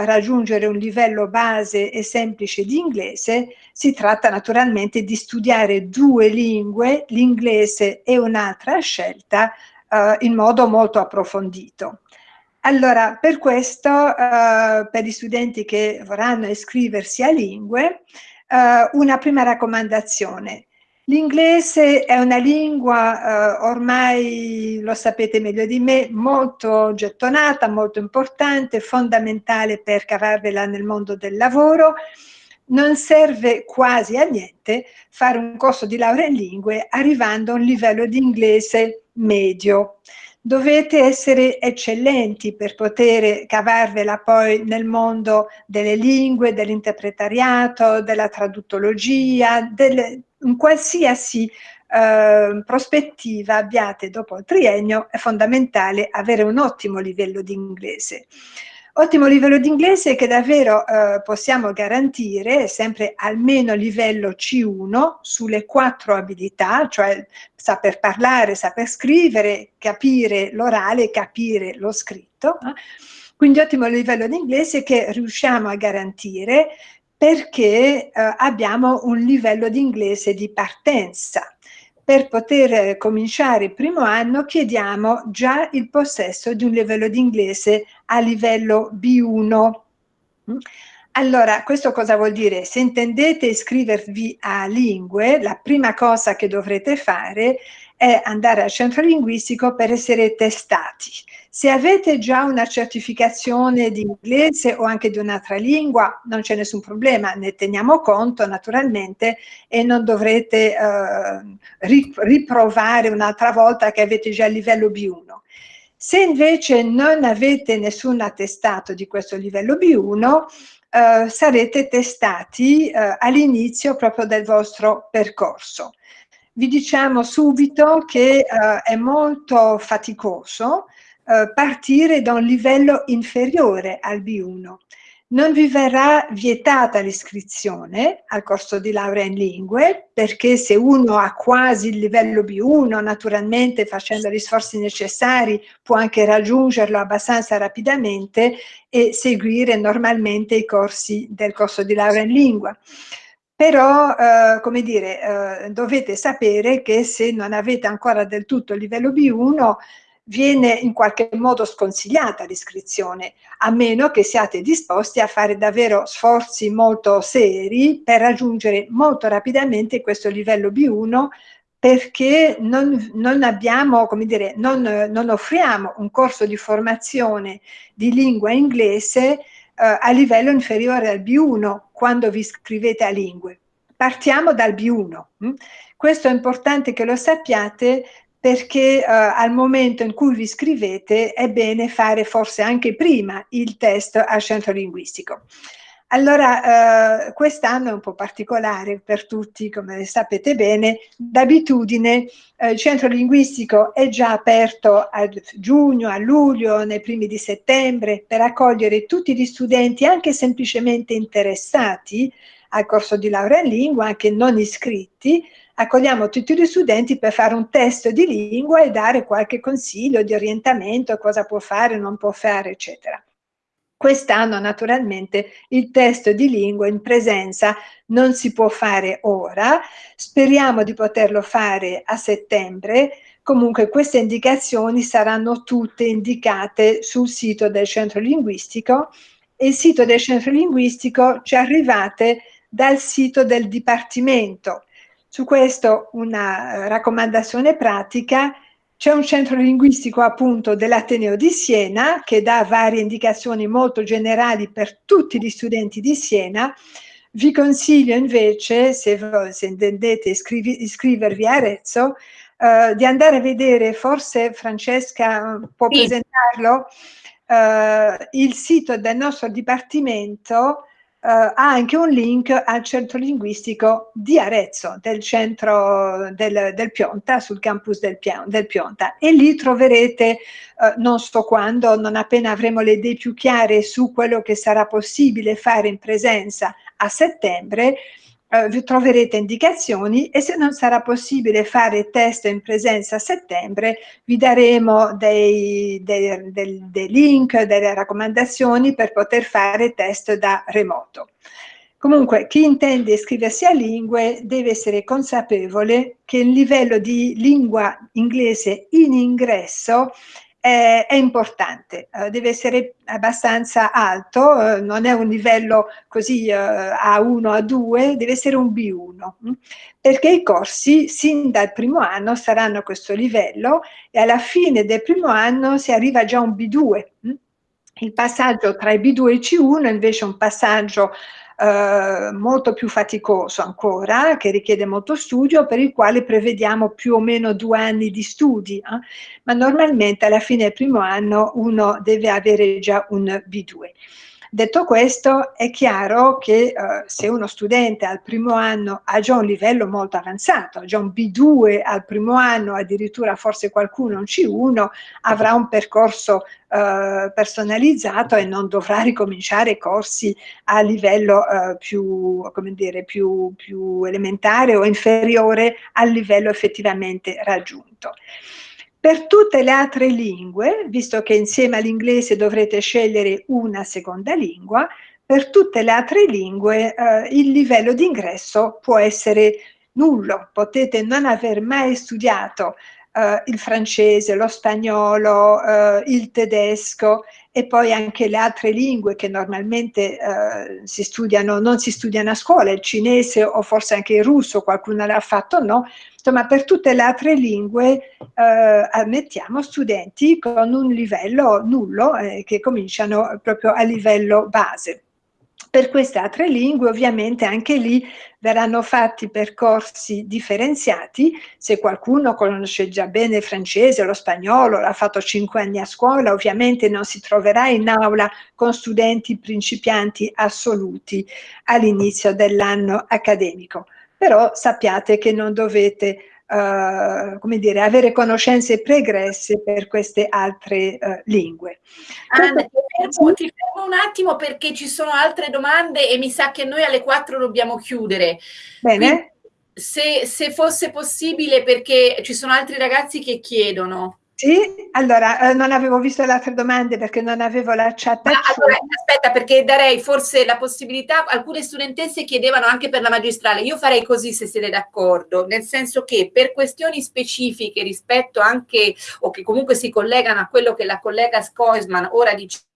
raggiungere un livello base e semplice di inglese, si tratta naturalmente di studiare due lingue, l'inglese e un'altra scelta, eh, in modo molto approfondito. Allora, per questo, eh, per gli studenti che vorranno iscriversi a lingue, eh, una prima raccomandazione L'inglese è una lingua, eh, ormai lo sapete meglio di me, molto gettonata, molto importante, fondamentale per cavarvela nel mondo del lavoro. Non serve quasi a niente fare un corso di laurea in lingue arrivando a un livello di inglese medio. Dovete essere eccellenti per poter cavarvela poi nel mondo delle lingue, dell'interpretariato, della traduttologia, delle, in qualsiasi eh, prospettiva abbiate dopo il triennio è fondamentale avere un ottimo livello di inglese. Ottimo livello di inglese che davvero eh, possiamo garantire sempre almeno livello C1 sulle quattro abilità, cioè saper parlare, saper scrivere, capire l'orale, capire lo scritto. Eh? Quindi ottimo livello di inglese che riusciamo a garantire perché eh, abbiamo un livello di inglese di partenza. Per poter cominciare il primo anno chiediamo già il possesso di un livello di inglese a livello B1. Allora, questo cosa vuol dire? Se intendete iscrivervi a lingue, la prima cosa che dovrete fare è andare al centro linguistico per essere testati. Se avete già una certificazione di inglese o anche di un'altra lingua, non c'è nessun problema, ne teniamo conto naturalmente e non dovrete eh, riprovare un'altra volta che avete già il livello B1. Se invece non avete nessun attestato di questo livello B1, eh, sarete testati eh, all'inizio proprio del vostro percorso. Vi diciamo subito che eh, è molto faticoso eh, partire da un livello inferiore al B1. Non vi verrà vietata l'iscrizione al corso di laurea in lingue, perché se uno ha quasi il livello B1, naturalmente facendo gli sforzi necessari può anche raggiungerlo abbastanza rapidamente e seguire normalmente i corsi del corso di laurea in lingua però eh, come dire eh, dovete sapere che se non avete ancora del tutto il livello B1 viene in qualche modo sconsigliata l'iscrizione, a meno che siate disposti a fare davvero sforzi molto seri per raggiungere molto rapidamente questo livello B1 perché non, non abbiamo, dire, non, non, offriamo un corso di formazione di lingua inglese eh, a livello inferiore al B1 quando vi iscrivete a lingue. Partiamo dal B1. Hm? Questo è importante che lo sappiate perché eh, al momento in cui vi iscrivete è bene fare forse anche prima il test al centro linguistico. Allora, eh, quest'anno è un po' particolare per tutti, come sapete bene, d'abitudine eh, il centro linguistico è già aperto a giugno, a luglio, nei primi di settembre, per accogliere tutti gli studenti, anche semplicemente interessati al corso di laurea in lingua, anche non iscritti, accogliamo tutti gli studenti per fare un test di lingua e dare qualche consiglio di orientamento, cosa può fare, non può fare, eccetera. Quest'anno naturalmente il test di lingua in presenza non si può fare ora, speriamo di poterlo fare a settembre, comunque queste indicazioni saranno tutte indicate sul sito del centro linguistico. E il sito del centro linguistico ci arrivate dal sito del Dipartimento. Su questo una raccomandazione pratica, c'è un centro linguistico appunto dell'Ateneo di Siena che dà varie indicazioni molto generali per tutti gli studenti di Siena. Vi consiglio invece, se, se intendete iscrivi, iscrivervi a Arezzo, eh, di andare a vedere, forse Francesca può sì. presentarlo, eh, il sito del nostro dipartimento Ha anche un link al centro linguistico di Arezzo, del centro del, del Pionta, sul campus del, del, Pionta. E lì troverete, uh, non so quando, non appena avremo le idee più chiare su quello che sarà possibile fare in presenza a settembre, eh, troverete indicazioni e se non sarà possibile fare test in presenza a settembre vi daremo dei, dei, dei, dei link, delle raccomandazioni per poter fare test da remoto. Comunque, chi intende iscriversi a lingue deve essere consapevole che il livello di lingua inglese in ingresso è, è importante, uh, deve essere abbastanza alto, uh, non è un livello così uh, A1, A2, deve essere un B1, mh? perché i corsi sin dal primo anno saranno a questo livello e alla fine del primo anno si arriva già a un B2. Mh? Il passaggio tra il B2 e il C1 è invece un passaggio eh, molto più faticoso ancora, che richiede molto studio, per il quale prevediamo più o meno due anni di studi, eh? ma normalmente alla fine del primo anno uno deve avere già un B2. Detto questo, è chiaro che eh, se uno studente al primo anno ha già un livello molto avanzato, ha già un B2 al primo anno, addirittura forse qualcuno un C1, avrà un percorso eh, personalizzato e non dovrà ricominciare corsi a livello eh, più, come dire, più, più elementare o inferiore al livello effettivamente raggiunto. Per tutte le altre lingue, visto che insieme all'inglese dovrete scegliere una seconda lingua, per tutte le altre lingue eh, il livello di ingresso può essere nullo, potete non aver mai studiato eh, il francese, lo spagnolo, eh, il tedesco e poi anche le altre lingue che normalmente eh, si studiano, non si studiano a scuola, il cinese o forse anche il russo, qualcuno l'ha fatto no, insomma per tutte le altre lingue eh, ammettiamo studenti con un livello nullo eh, che cominciano proprio a livello base. Per queste altre lingue ovviamente anche lì verranno fatti percorsi differenziati, se qualcuno conosce già bene il francese, lo spagnolo, l'ha fatto cinque anni a scuola, ovviamente non si troverà in aula con studenti principianti assoluti all'inizio dell'anno accademico. Però sappiate che non dovete Uh, come dire, avere conoscenze pregresse per queste altre uh, lingue. Anna, ti fermo, ti fermo un attimo perché ci sono altre domande e mi sa che noi alle 4 dobbiamo chiudere. Bene. se, se, fosse possibile, perché ci sono altri ragazzi che chiedono. Sì, allora eh, non avevo visto le altre domande perché non avevo la chat. Allora, aspetta, perché darei forse la possibilità, alcune studentesse chiedevano anche per la magistrale, io farei così se siete d'accordo, nel senso che per questioni specifiche rispetto anche, o che comunque si collegano a quello che la collega Skoisman ora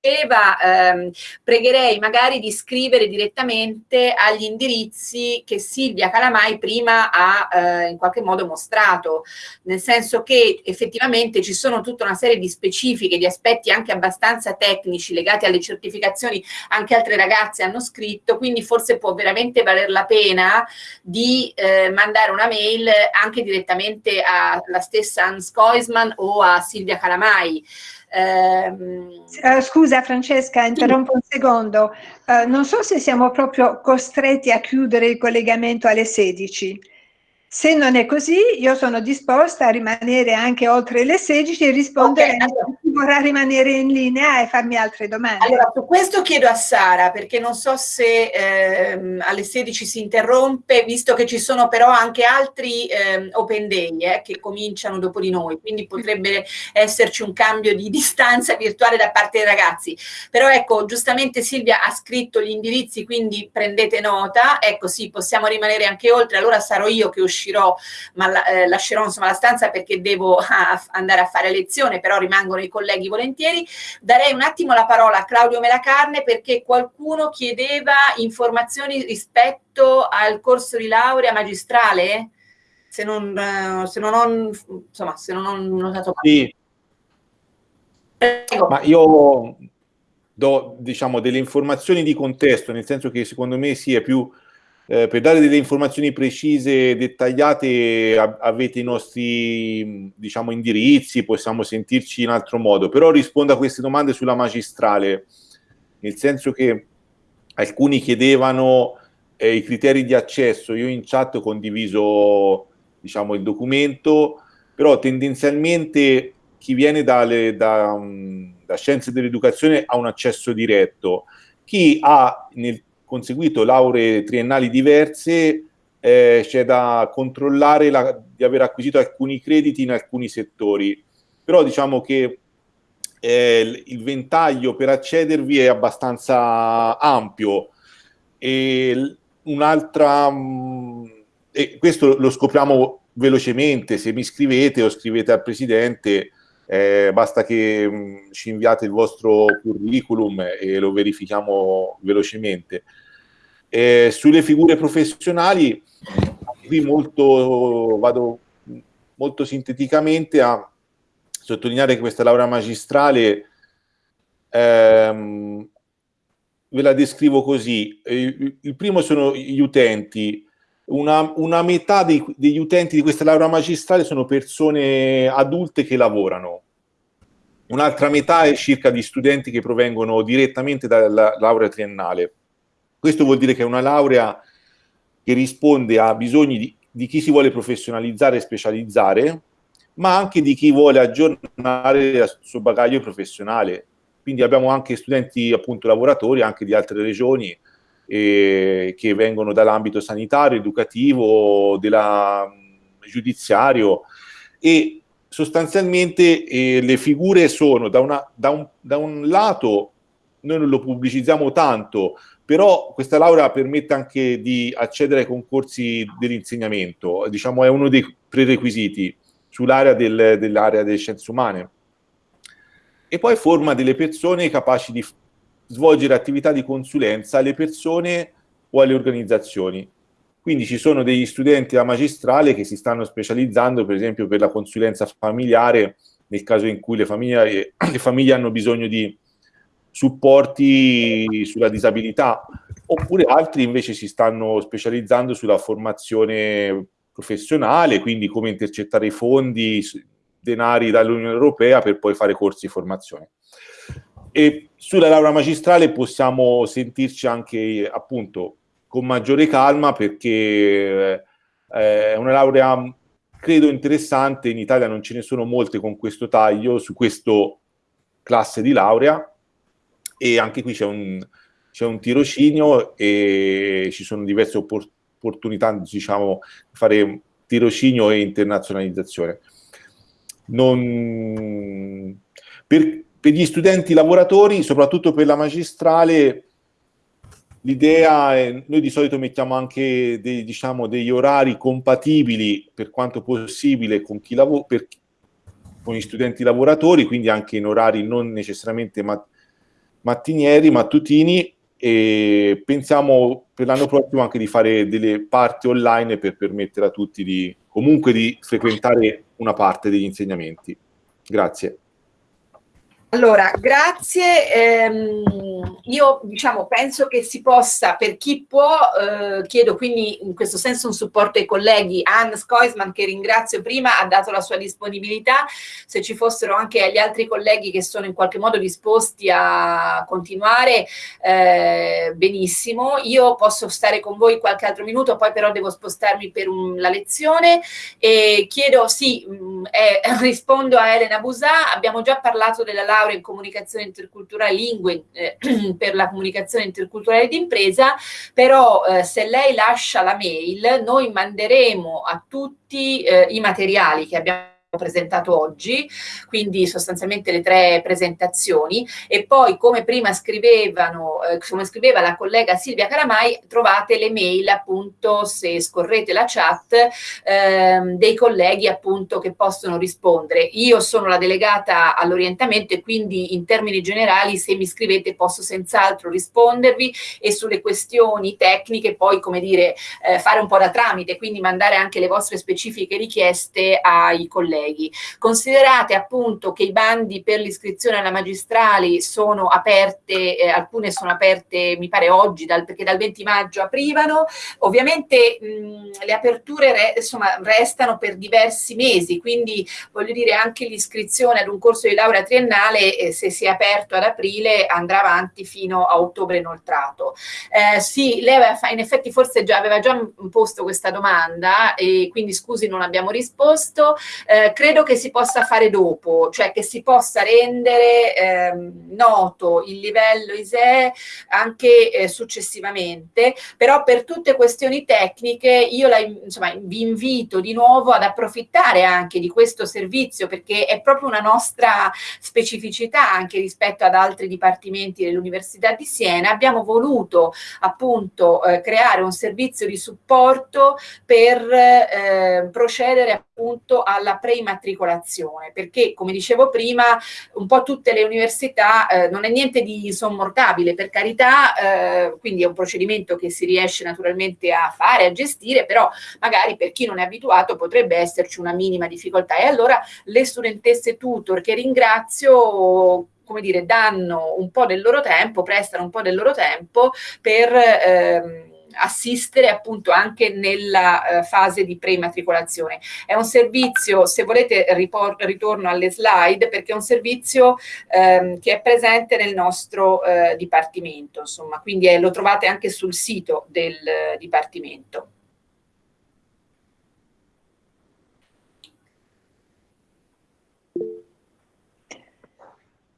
diceva, ehm, pregherei magari di scrivere direttamente agli indirizzi che Silvia Calamai prima ha eh, in qualche modo mostrato, nel senso che effettivamente ci sono tutta una serie di specifiche, di aspetti anche abbastanza tecnici legati alle certificazioni, anche altre ragazze hanno scritto, quindi forse può veramente valer la pena di eh, mandare una mail anche direttamente alla stessa Hans Koisman o a Silvia Calamai. Uh, scusa Francesca, interrompo un secondo. Uh, non so se siamo proprio costretti a chiudere il collegamento alle 16. Se non è così, io sono disposta a rimanere anche oltre le 16 e rispondere okay, allora. a chi vorrà rimanere in linea e farmi altre domande. Allora, su questo chiedo a Sara, perché non so se ehm, alle 16 si interrompe, visto che ci sono però anche altri ehm, open day eh, che cominciano dopo di noi, quindi potrebbe esserci un cambio di distanza virtuale da parte dei ragazzi. Però ecco, giustamente Silvia ha scritto gli indirizzi, quindi prendete nota. Ecco, sì, possiamo rimanere anche oltre, allora sarò io che uscirò uscirò, ma la, eh, lascerò insomma la stanza perché devo a, andare a fare lezione, però rimangono i colleghi volentieri. Darei un attimo la parola a Claudio Melacarne perché qualcuno chiedeva informazioni rispetto al corso di laurea magistrale, se non, eh, se non ho, insomma, se non ho notato male. Sì. Prego. Ma io do diciamo delle informazioni di contesto, nel senso che secondo me sia più eh, per dare delle informazioni precise, dettagliate, avete i nostri diciamo, indirizzi, possiamo sentirci in altro modo, però rispondo a queste domande sulla magistrale, nel senso che alcuni chiedevano eh, i criteri di accesso, io in chat ho condiviso diciamo, il documento, però tendenzialmente chi viene dalle, da, da scienze dell'educazione ha un accesso diretto, chi ha nel conseguito lauree triennali diverse, eh, c'è da controllare la, di aver acquisito alcuni crediti in alcuni settori. Però diciamo che eh, il ventaglio per accedervi è abbastanza ampio. E un'altra, mm, e questo lo scopriamo velocemente, se mi scrivete o scrivete al Presidente, eh, basta che mh, mm, ci inviate il vostro curriculum e lo verifichiamo velocemente. Eh, sulle figure professionali, qui molto, vado molto sinteticamente a sottolineare che questa laurea magistrale ehm, ve la descrivo così. Eh, il primo sono gli utenti, una, una metà dei, degli utenti di questa laurea magistrale sono persone adulte che lavorano, un'altra metà è circa di studenti che provengono direttamente dalla laurea triennale. Questo vuol dire che è una laurea che risponde a bisogni di, di chi si vuole professionalizzare e specializzare, ma anche di chi vuole aggiornare il suo bagaglio professionale. Quindi abbiamo anche studenti appunto lavoratori anche di altre regioni eh, che vengono dall'ambito sanitario, educativo, della, giudiziario e sostanzialmente eh, le figure sono da, una, da, un, da un lato, noi non lo pubblicizziamo tanto, però questa laurea permette anche di accedere ai concorsi dell'insegnamento, diciamo è uno dei prerequisiti sull'area del, dell'area delle scienze umane. E poi forma delle persone capaci di svolgere attività di consulenza alle persone o alle organizzazioni. Quindi ci sono degli studenti a magistrale che si stanno specializzando, per esempio, per la consulenza familiare, nel caso in cui le famiglie, le famiglie hanno bisogno di supporti sulla disabilità, oppure altri invece si stanno specializzando sulla formazione professionale, quindi come intercettare i fondi, denari dall'Unione Europea per poi fare corsi di formazione. E sulla laurea magistrale possiamo sentirci anche appunto con maggiore calma perché eh, è una laurea credo interessante, in Italia non ce ne sono molte con questo taglio, su questo classe di laurea, e anche qui c'è un, un tirocinio e ci sono diverse opportunità, diciamo, di fare tirocinio e internazionalizzazione. non... Per, per gli studenti lavoratori, soprattutto per la magistrale, l'idea è, noi di solito mettiamo anche dei, diciamo, degli orari compatibili per quanto possibile con, chi lavora, per, con gli studenti lavoratori, quindi anche in orari non necessariamente mat mattinieri, mattutini, e pensiamo per l'anno prossimo anche di fare delle parti online per permettere a tutti di comunque di frequentare una parte degli insegnamenti. Grazie. Allora, grazie. Ehm, io diciamo, penso che si possa, per chi può, eh, chiedo quindi in questo senso un supporto ai colleghi. Anne Skoisman, che ringrazio prima, ha dato la sua disponibilità. Se ci fossero anche gli altri colleghi che sono in qualche modo disposti a continuare, eh, benissimo. Io posso stare con voi qualche altro minuto, poi però devo spostarmi per un, la lezione. E chiedo, sì, mh, mm, eh, rispondo a Elena Busà, abbiamo già parlato della laurea in comunicazione interculturale lingue eh, per la comunicazione interculturale d'impresa, però eh, se lei lascia la mail noi manderemo a tutti eh, i materiali che abbiamo presentato oggi, quindi sostanzialmente le tre presentazioni e poi come prima scrivevano, eh, come scriveva la collega Silvia Caramai, trovate le mail appunto se scorrete la chat ehm, dei colleghi appunto che possono rispondere. Io sono la delegata all'orientamento e quindi in termini generali se mi scrivete posso senz'altro rispondervi e sulle questioni tecniche poi come dire eh, fare un po' da tramite, quindi mandare anche le vostre specifiche richieste ai colleghi colleghi. Considerate appunto che i bandi per l'iscrizione alla magistrali sono aperte, eh, alcune sono aperte mi pare oggi dal, perché dal 20 maggio aprivano, ovviamente mh, le aperture re, insomma, restano per diversi mesi, quindi voglio dire anche l'iscrizione ad un corso di laurea triennale eh, se si è aperto ad aprile andrà avanti fino a ottobre inoltrato. Eh, sì, lei aveva, in effetti forse già, aveva già posto questa domanda e quindi scusi non abbiamo risposto. Eh, credo che si possa fare dopo, cioè che si possa rendere ehm, noto il livello ISEE anche eh, successivamente, però per tutte questioni tecniche io la, insomma, vi invito di nuovo ad approfittare anche di questo servizio perché è proprio una nostra specificità anche rispetto ad altri dipartimenti dell'Università di Siena. Abbiamo voluto appunto eh, creare un servizio di supporto per eh, procedere appunto alla pre immatricolazione, perché come dicevo prima un po' tutte le università eh, non è niente di insommortabile, per carità, eh, quindi è un procedimento che si riesce naturalmente a fare, a gestire, però magari per chi non è abituato potrebbe esserci una minima difficoltà. E allora le studentesse tutor che ringrazio come dire, danno un po' del loro tempo, prestano un po' del loro tempo per ehm, assistere appunto anche nella eh, fase di pre-immatricolazione. È un servizio, se volete ritorno alle slide, perché è un servizio ehm, che è presente nel nostro eh, dipartimento, insomma, quindi è, lo trovate anche sul sito del eh, dipartimento.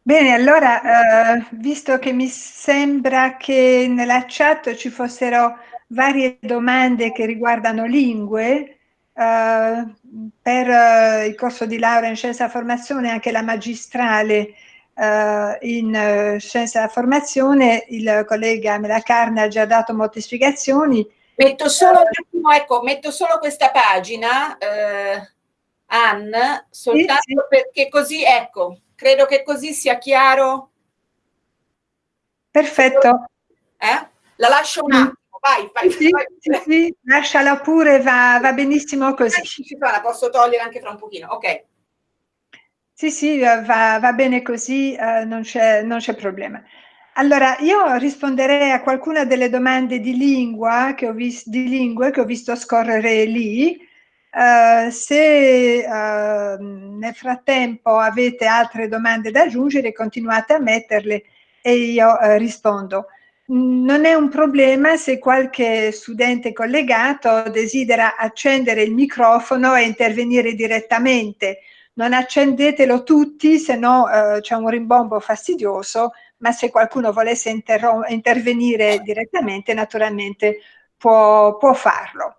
Bene, allora, eh, visto che mi sembra che nella chat ci fossero varie domande che riguardano lingue, eh, per eh, il corso di laurea in scienza della formazione, anche la magistrale eh, in scienza della formazione, il collega Melacarne ha già dato molte spiegazioni. Metto solo, ecco, metto solo questa pagina, eh, Anne, soltanto sì, sì. perché così, ecco, credo che così sia chiaro. Perfetto. Eh? La lascio un attimo vai, vai, sì, vai. Sì, sì, lasciala pure, va, va benissimo così. La posso togliere anche fra un pochino, ok. Sì, sì, va, va bene così, uh, non c'è problema. Allora, io risponderei a qualcuna delle domande di lingua che ho, vis di lingue che ho visto scorrere lì. Uh, se uh, nel frattempo avete altre domande da aggiungere, continuate a metterle e io uh, rispondo non è un problema se qualche studente collegato desidera accendere il microfono e intervenire direttamente. Non accendetelo tutti, se no eh, c'è un rimbombo fastidioso, ma se qualcuno volesse intervenire direttamente, naturalmente può, può farlo.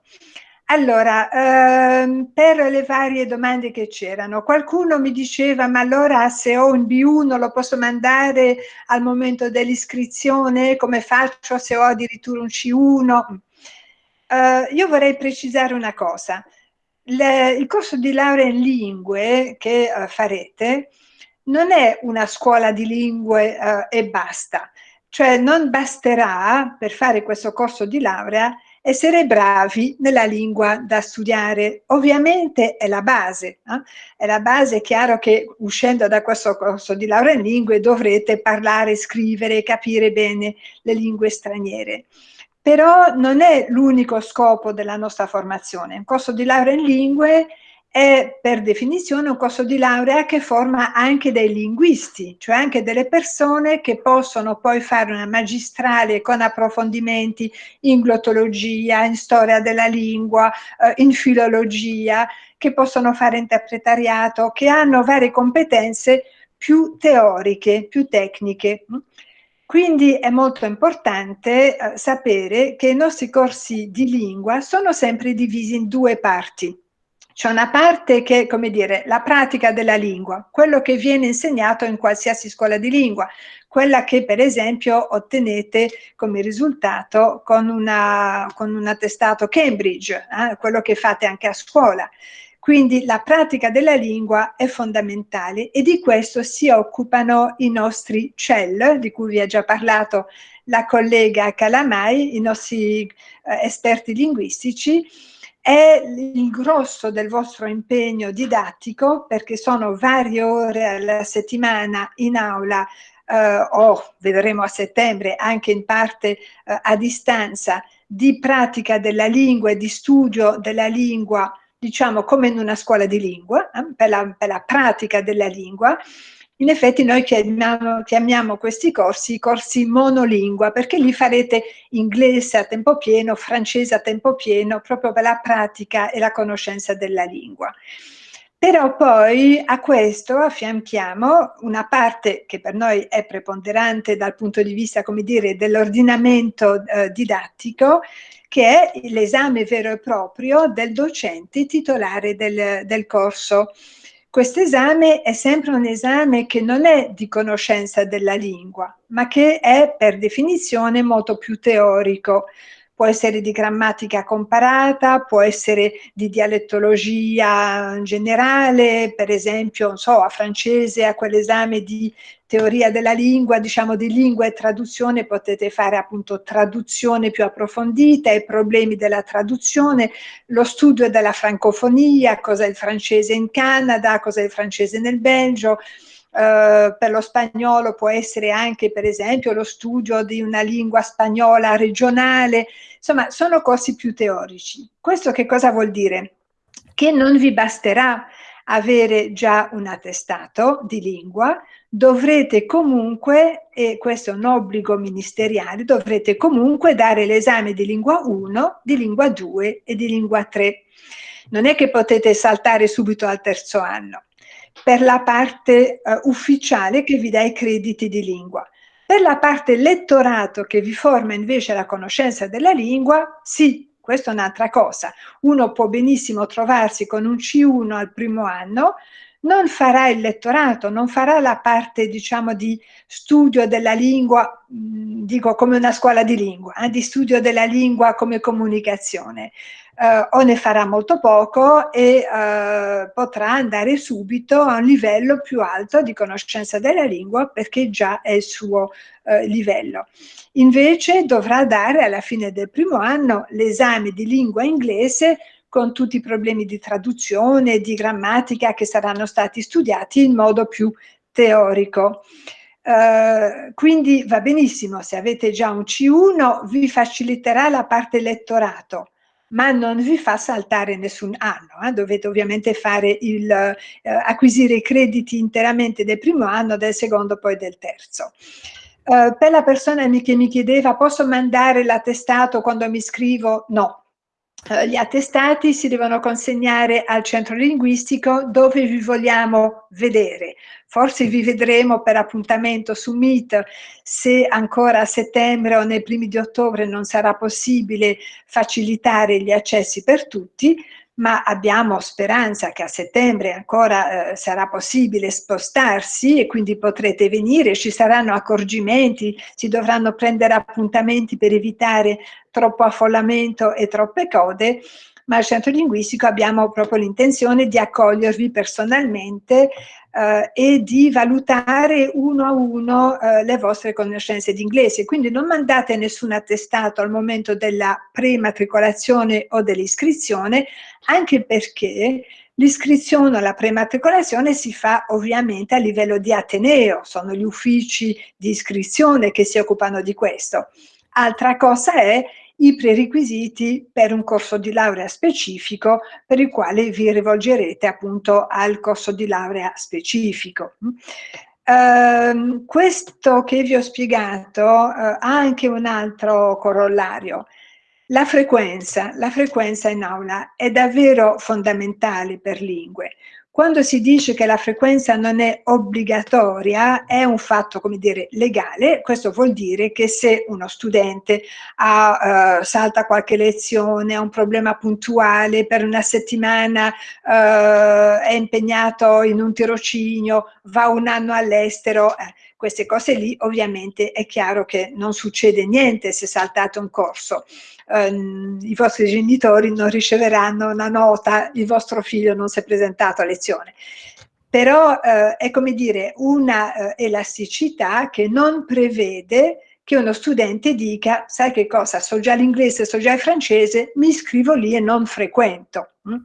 Allora, ehm, per le varie domande che c'erano, qualcuno mi diceva ma allora se ho un B1 lo posso mandare al momento dell'iscrizione, come faccio se ho addirittura un C1? Eh, io vorrei precisare una cosa, Le, il corso di laurea in lingue che uh, farete non è una scuola di lingue uh, e basta, cioè non basterà per fare questo corso di laurea essere bravi nella lingua da studiare. Ovviamente è la base, eh? è la base, è chiaro che uscendo da questo corso di laurea in lingue dovrete parlare, scrivere, capire bene le lingue straniere. Però non è l'unico scopo della nostra formazione. Un corso di laurea in lingue è per definizione un corso di laurea che forma anche dei linguisti, cioè anche delle persone che possono poi fare una magistrale con approfondimenti in glottologia, in storia della lingua, eh, in filologia, che possono fare interpretariato, che hanno varie competenze più teoriche, più tecniche. Quindi è molto importante eh, sapere che i nostri corsi di lingua sono sempre divisi in due parti c'è una parte che come dire, la pratica della lingua, quello che viene insegnato in qualsiasi scuola di lingua, quella che per esempio ottenete come risultato con, una, con un attestato Cambridge, eh, quello che fate anche a scuola. Quindi la pratica della lingua è fondamentale e di questo si occupano i nostri CEL, di cui vi ha già parlato la collega Calamai, i nostri eh, esperti linguistici, è il grosso del vostro impegno didattico perché sono varie ore alla settimana in aula eh, o vedremo a settembre anche in parte eh, a distanza di pratica della lingua e di studio della lingua diciamo come in una scuola di lingua eh, per, la, per la pratica della lingua in effetti noi chiamiamo, chiamiamo, questi corsi corsi monolingua perché li farete inglese a tempo pieno, francese a tempo pieno, proprio per la pratica e la conoscenza della lingua. Però poi a questo affianchiamo una parte che per noi è preponderante dal punto di vista, come dire, dell'ordinamento eh, didattico, che è l'esame vero e proprio del docente titolare del, del corso. Questo esame è sempre un esame che non è di conoscenza della lingua, ma che è per definizione molto più teorico. Può essere di grammatica comparata, può essere di dialettologia generale, per esempio, non so, a francese, a quell'esame di teoria della lingua, diciamo di lingua e traduzione, potete fare appunto traduzione più approfondita, i problemi della traduzione, lo studio della francofonia, cosa è il francese in Canada, cosa è il francese nel Belgio, Uh, per lo spagnolo può essere anche per esempio lo studio di una lingua spagnola regionale, insomma sono corsi più teorici. Questo che cosa vuol dire? Che non vi basterà avere già un attestato di lingua, dovrete comunque, e questo è un obbligo ministeriale, dovrete comunque dare l'esame di lingua 1, di lingua 2 e di lingua 3. Non è che potete saltare subito al terzo anno, per la parte uh, ufficiale che vi dà i crediti di lingua. Per la parte lettorato che vi forma invece la conoscenza della lingua, sì, questa è un'altra cosa. Uno può benissimo trovarsi con un C1 al primo anno, non farà il lettorato, non farà la parte diciamo di studio della lingua, dico come una scuola di lingua, eh, di studio della lingua come comunicazione, eh, o ne farà molto poco e eh, potrà andare subito a un livello più alto di conoscenza della lingua perché già è il suo eh, livello. Invece dovrà dare alla fine del primo anno l'esame di lingua inglese con tutti i problemi di traduzione di grammatica che saranno stati studiati in modo più teorico. Uh, quindi va benissimo, se avete già un C1 vi faciliterà la parte lettorato, ma non vi fa saltare nessun anno, eh? dovete ovviamente il, uh, acquisire i crediti interamente del primo anno, del secondo poi del terzo. Uh, per la persona che mi chiedeva posso mandare l'attestato quando mi iscrivo? No, gli attestati si devono consegnare al centro linguistico dove vi vogliamo vedere. Forse vi vedremo per appuntamento su Meet se ancora a settembre o nei primi di ottobre non sarà possibile facilitare gli accessi per tutti, ma abbiamo speranza che a settembre ancora eh, sarà possibile spostarsi e quindi potrete venire, ci saranno accorgimenti, si dovranno prendere appuntamenti per evitare troppo affollamento e troppe code, ma al centro linguistico abbiamo proprio l'intenzione di accogliervi personalmente eh, e di valutare uno a uno eh, le vostre conoscenze di inglese. Quindi non mandate nessun attestato al momento della prematricolazione o dell'iscrizione, anche perché L'iscrizione alla prematricolazione si fa ovviamente a livello di Ateneo, sono gli uffici di iscrizione che si occupano di questo. Altra cosa è i prerequisiti per un corso di laurea specifico per il quale vi rivolgerete appunto al corso di laurea specifico. Uh, questo che vi ho spiegato uh, ha anche un altro corollario. La frequenza, la frequenza in aula è davvero fondamentale per lingue. Quando si dice che la frequenza non è obbligatoria, è un fatto, come dire, legale, questo vuol dire che se uno studente ha, uh, salta qualche lezione, ha un problema puntuale, per una settimana uh, è impegnato in un tirocinio, va un anno all'estero, eh, queste cose lì ovviamente è chiaro che non succede niente se saltate un corso ehm, i vostri genitori non riceveranno una nota, il vostro figlio non si è presentato a lezione. Però eh, è come dire una eh, elasticità che non prevede che uno studente dica, sai che cosa, so già l'inglese, so già il francese, mi iscrivo lì e non frequento. Hm?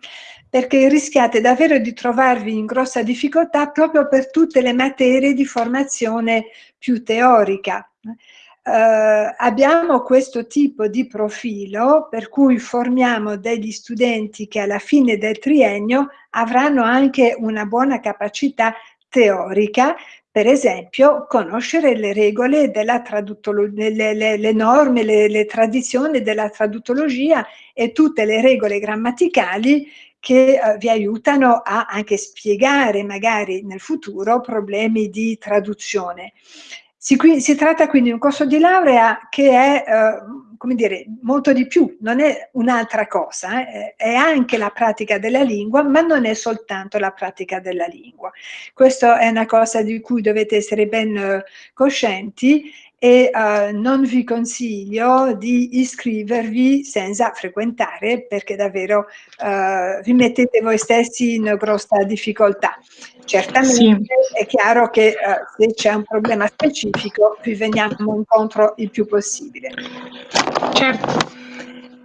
Perché rischiate davvero di trovarvi in grossa difficoltà proprio per tutte le materie di formazione più teorica. Eh, abbiamo questo tipo di profilo per cui formiamo degli studenti che alla fine del triennio avranno anche una buona capacità teorica per esempio, conoscere le regole della traduttologia, le, le, le, norme, le, le, tradizioni della traduttologia e tutte le regole grammaticali che eh, vi aiutano a anche spiegare magari nel futuro problemi di traduzione. Si, qui, si, tratta quindi di un corso di laurea che è, eh, come dire, molto di più, non è un'altra cosa, eh, è anche la pratica della lingua, ma non è soltanto la pratica della lingua. Questa è una cosa di cui dovete essere ben eh, coscienti e uh, non vi consiglio di iscrivervi senza frequentare perché davvero uh, vi mettete voi stessi in grossa difficoltà. Certamente sì. è chiaro che uh, se c'è un problema specifico vi veniamo incontro il più possibile. Certo.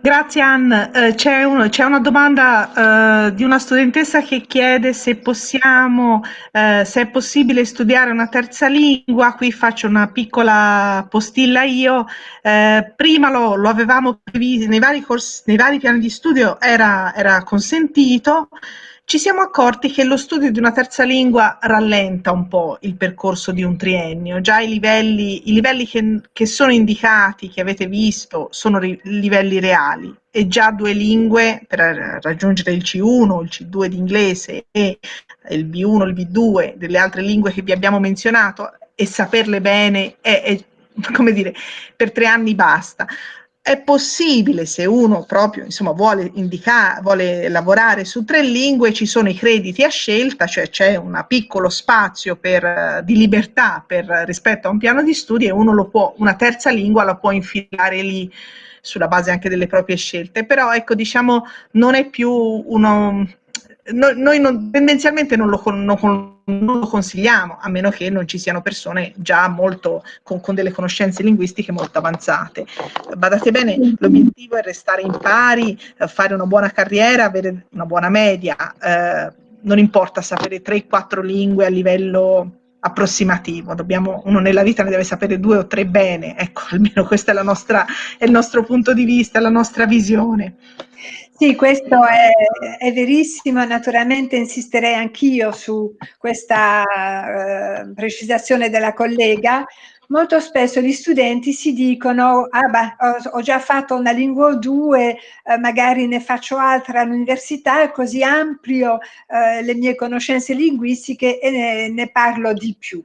Grazie Anne. Eh, c'è, un, c'è, una domanda eh, di una studentessa che chiede se possiamo, eh, se è possibile studiare una terza lingua. Qui faccio una piccola postilla io. Eh, prima lo, lo, avevamo previsto nei vari, nei vari piani di studio, era, era consentito ci siamo accorti che lo studio di una terza lingua rallenta un po' il percorso di un triennio. Già i livelli, i livelli che, che, sono indicati, che avete visto, sono ri, livelli reali e già due lingue per raggiungere il C1, il C2 di inglese e il B1, il B2 delle altre lingue che vi abbiamo menzionato e saperle bene è, è come dire, per tre anni basta. È possibile se uno proprio insomma, vuole, indicare, vuole lavorare su tre lingue, ci sono i crediti a scelta, cioè c'è un piccolo spazio per, di libertà per, rispetto a un piano di studi e uno lo può, una terza lingua la può infilare lì sulla base anche delle proprie scelte, però ecco diciamo non è più uno, noi, noi non, tendenzialmente non lo, non, non lo, consigliamo, a meno che non ci siano persone già molto con, con delle conoscenze linguistiche molto avanzate. Badate bene, l'obiettivo è restare in pari, fare una buona carriera, avere una buona media, eh, non importa sapere 3-4 lingue a livello approssimativo, Dobbiamo, uno nella vita ne deve sapere due o tre bene, ecco, almeno questo è, è il nostro punto di vista, la nostra visione. Sì, questo è, è, verissimo, naturalmente insisterei anch'io su questa eh, precisazione della collega. Molto spesso gli studenti si dicono, ah beh, ho, ho già fatto una lingua o due, eh, magari ne faccio altra all'università, così amplio eh, le mie conoscenze linguistiche e ne, ne parlo di più.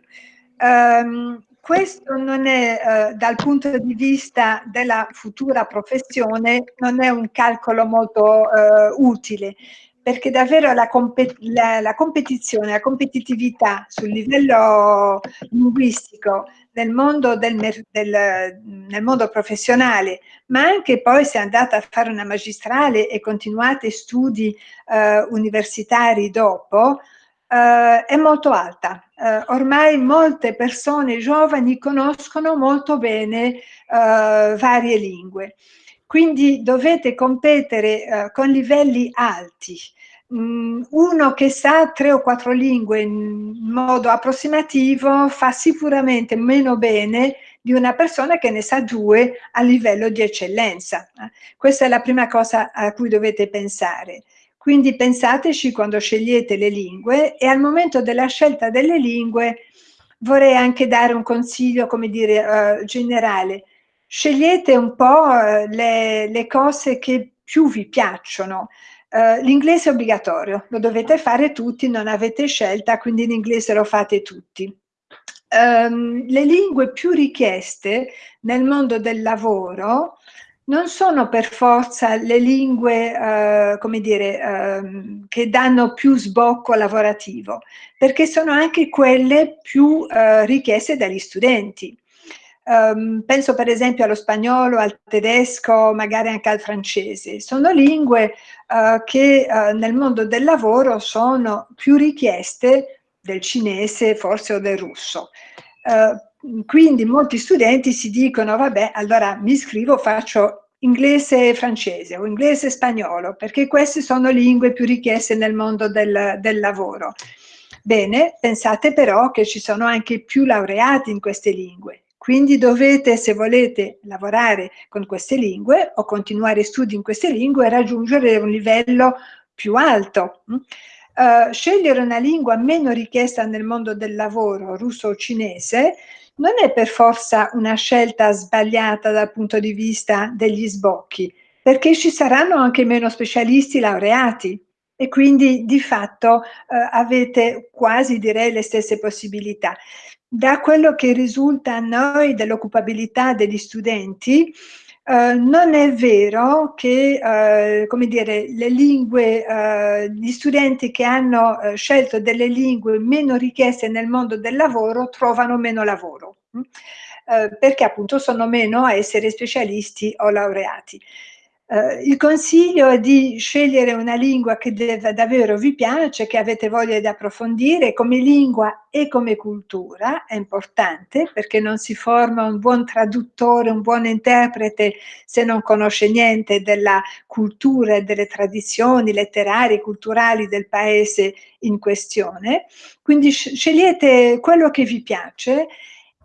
Um, questo non è, eh, dal punto di vista della futura professione, non è un calcolo molto eh, utile, perché davvero la, compet la, la, competizione, la competitività sul livello linguistico nel mondo, del, del, nel mondo professionale, ma anche poi se andate a fare una magistrale e continuate studi eh, universitari dopo, eh, è molto alta. Eh, ormai molte persone giovani conoscono molto bene eh, varie lingue, quindi dovete competere eh, con livelli alti. Mm, uno che sa tre o quattro lingue in modo approssimativo fa sicuramente meno bene di una persona che ne sa due a livello di eccellenza. Eh. Questa è la prima cosa a cui dovete pensare. Quindi pensateci quando scegliete le lingue e al momento della scelta delle lingue vorrei anche dare un consiglio, come dire, uh, generale. Scegliete un po' uh, le, le, cose che più vi piacciono. Uh, l'inglese è obbligatorio, lo dovete fare tutti, non avete scelta, quindi l'inglese lo fate tutti. Um, le lingue più richieste nel mondo del lavoro non sono per forza le lingue, eh, come dire, eh, che danno più sbocco lavorativo, perché sono anche quelle più eh, richieste dagli studenti. Um, penso per esempio allo spagnolo, al tedesco, magari anche al francese. Sono lingue uh, che uh, nel mondo del lavoro sono più richieste del cinese, forse o del russo. Uh, quindi molti studenti si dicono, vabbè, allora mi iscrivo, faccio inglese e francese o inglese e spagnolo, perché queste sono lingue più richieste nel mondo del, del lavoro. Bene, pensate però che ci sono anche più laureati in queste lingue, quindi dovete, se volete lavorare con queste lingue o continuare studi in queste lingue, raggiungere un livello più alto. Uh, scegliere una lingua meno richiesta nel mondo del lavoro, russo o cinese, non è per forza una scelta sbagliata dal punto di vista degli sbocchi, perché ci saranno anche meno specialisti laureati e quindi di fatto eh, avete quasi direi le stesse possibilità. Da quello che risulta a noi dell'occupabilità degli studenti, Uh, non è vero che, uh, come dire, le lingue, uh, gli studenti che hanno scelto delle lingue meno richieste nel mondo del lavoro trovano meno lavoro, hm? perché appunto sono meno a essere specialisti o laureati. Uh, il consiglio è di scegliere una lingua che davvero vi piace, che avete voglia di approfondire come lingua e come cultura, è importante perché non si forma un buon traduttore, un buon interprete se non conosce niente della cultura e delle tradizioni letterarie, culturali del paese in questione. Quindi scegliete quello che vi piace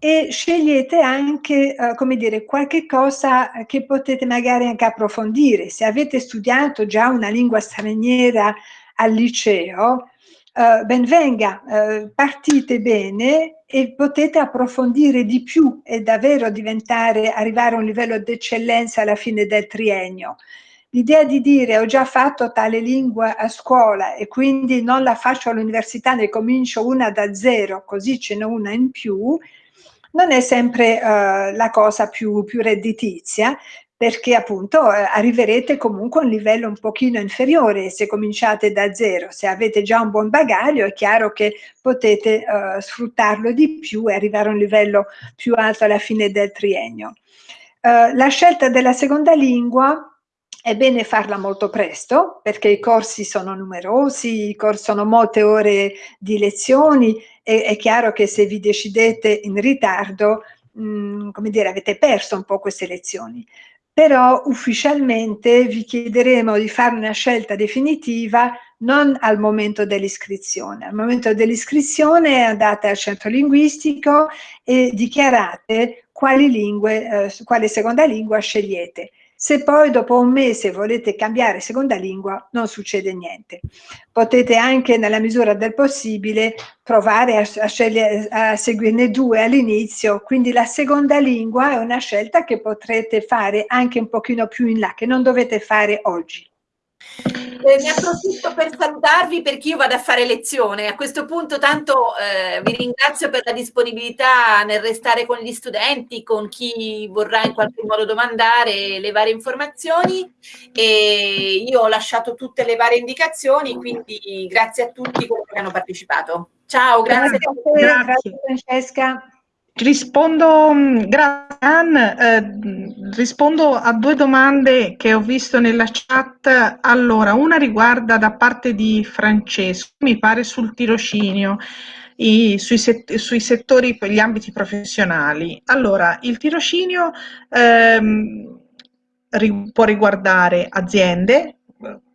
e scegliete anche, eh, come dire, qualche cosa che potete magari anche approfondire. Se avete studiato già una lingua straniera al liceo, eh, ben venga, eh, partite bene e potete approfondire di più e davvero diventare, arrivare a un livello di eccellenza alla fine del triennio. L'idea di dire ho già fatto tale lingua a scuola e quindi non la faccio all'università, ne comincio una da zero, così ce n'è una in più, non è sempre uh, la cosa più, più, redditizia, perché appunto eh, arriverete comunque a un livello un pochino inferiore se cominciate da zero. Se avete già un buon bagaglio è chiaro che potete uh, sfruttarlo di più e arrivare a un livello più alto alla fine del triennio. Uh, la scelta della seconda lingua è bene farla molto presto perché i corsi sono numerosi, sono molte ore di lezioni e è chiaro che se vi decidete in ritardo, mh, mm, come dire, avete perso un po' queste lezioni. Però ufficialmente vi chiederemo di fare una scelta definitiva non al momento dell'iscrizione. Al momento dell'iscrizione andate al centro linguistico e dichiarate quali lingue, eh, quale seconda lingua scegliete Se poi dopo un mese volete cambiare seconda lingua, non succede niente. Potete anche, nella misura del possibile, provare a, a, a seguirne due all'inizio, quindi la seconda lingua è una scelta che potrete fare anche un pochino più in là, che non dovete fare oggi. Eh, ne approfitto per salutarvi perché io vado a fare lezione. A questo punto tanto eh, vi ringrazio per la disponibilità nel restare con gli studenti, con chi vorrà in qualche modo domandare le varie informazioni e io ho lasciato tutte le varie indicazioni, quindi grazie a tutti coloro che hanno partecipato. Ciao, grazie. Grazie, grazie Francesca. Rispondo, mm, grazie eh, rispondo a due domande che ho visto nella chat. Allora, una riguarda da parte di Francesco, mi pare sul tirocinio, i, sui, set, sui, settori, gli ambiti professionali. Allora, il tirocinio ehm, può riguardare aziende,